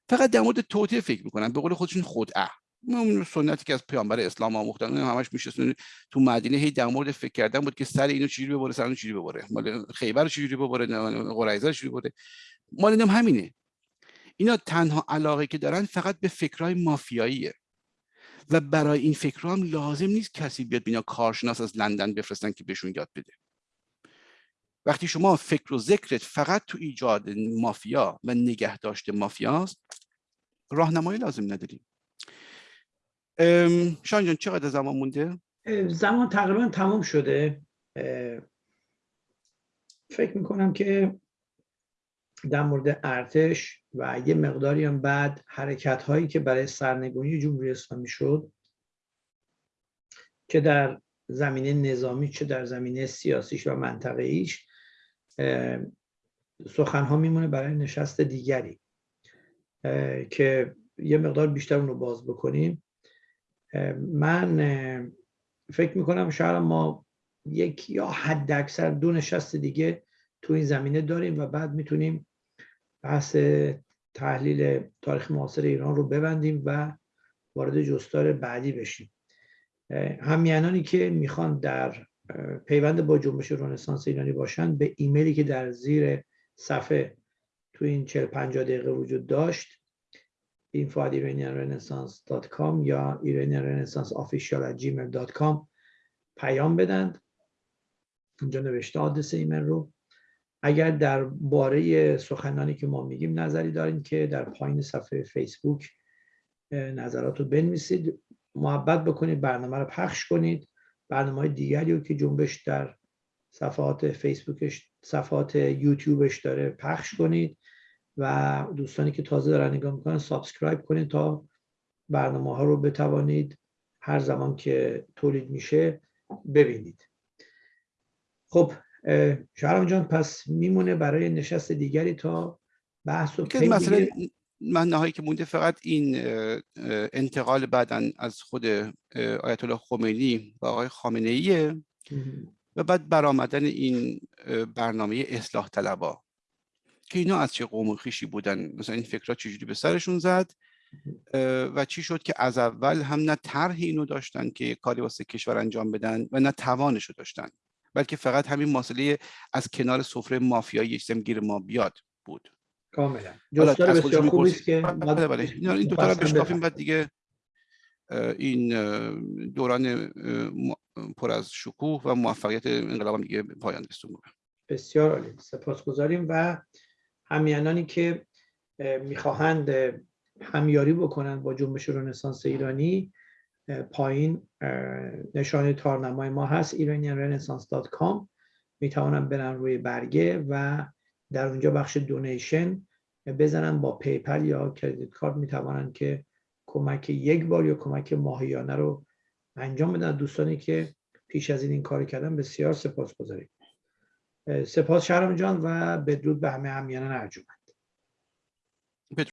فقط در مورد توطعه فکر می‌کنن. به قول خودشون خدعه اون سنتی که از پیامبر اسلام آموختن همش میشه تو مدینه هی در مورد فکر کردن بود که سر اینو چجوری ببره سر اونو چجوری ببره. مال خیبر چجوری ببره قریظه چجوری ببره. مال اینم همینه. اینا تنها علاقه که دارن فقط به فکرهای مافیاییه. و برای این فکرها هم لازم نیست کسی بیاد بینا کارشناس از لندن بفرستن که بهشون یاد بده. وقتی شما فکر و ذکرت فقط تو ایجاد مافیا و نگه مافیاست راهنمایی لازم نداریم شان جان چقدر زمان مونده؟ زمان تقریبا تمام شده. فکر می‌کنم که در مورد ارتش و یه مقداری هم بعد حرکت هایی که برای سرنگونی جمهوری اسلامی شد که در زمینه نظامی چه در زمینه سیاسیش و منطقه ایش سخن ها میمونه برای نشست دیگری که یه مقدار بیشتر اون رو باز بکنیم. من فکر می‌کنم شاید ما یک یا حد اکثر دو نشست دیگه تو این زمینه داریم و بعد می‌تونیم بحث تحلیل تاریخ معاصر ایران رو ببندیم و وارد جستار بعدی بشیم. همیانانی که می‌خوان در پیوند با جنبش رنسانس ایرانی باشن به ایمیلی که در زیر صفحه تو این 40 50 دقیقه وجود داشت info@iranianrenaissance.com یا iranianrenaissanceofficial@gmail.com پیام بدند. اینجا نوشته آدرس ایمیل رو. اگر در باره سخنانی که ما میگیم نظری دارین که در پایین صفحه فیسبوک نظرات رو بنویسید. محبت بکنید برنامه رو پخش کنید. برنامه دیگری رو که جنبش در صفحات فیسبوکش صفحات یوتیوبش داره پخش کنید. و دوستانی که تازه دارن نگاه می‌کنن subscribe کنید تا برنامه ها رو بتوانید هر زمان که تولید میشه ببینید. خب شهرام جان پس میمونه برای نشست دیگری تا بحث و مثلا من نهایی که مونده فقط این انتقال بعدا از خود آیت الله خمینی و آقای خامنه ایه و بعد برآمدن این برنامه اصلاح طلبا که اینا از چه قوم و خیشی بودن؟ مثلا این فکرها چجوری به سرشون زد؟ و چی شد که از اول هم نه طرح اینو داشتن که کاری واسه کشور انجام بدن و نه توانش رو داشتن؟ بلکه فقط همین مسئله از کنار سفره مافیایی یک گیر ما بیاد بود. کاملا. جستار بسیار خوبی است که بله. بله این دو تا بشکافیم بعد دیگه این دوران پر از شکوه و موفقیت انقلاب هم دیگه پایان رسون بسیار عالی. سپاسگزاریم و همیانانی که می‌خواهند همیاری بکنن با جنبش رنسانس ایرانی پایین نشانه تارنمای ما هست iranianrenaissance.com می‌توانن برن روی برگه و در اونجا بخش donation بزنن با پی‌پل یا credit card می‌توانن که کمک یک بار یا کمک ماهیانه رو انجام بدن. دوستانی که پیش از این این کار کردن بسیار سپاسگزاریم سپاس شهرام جان و بدرود به همه هم‌میهنان ارجمند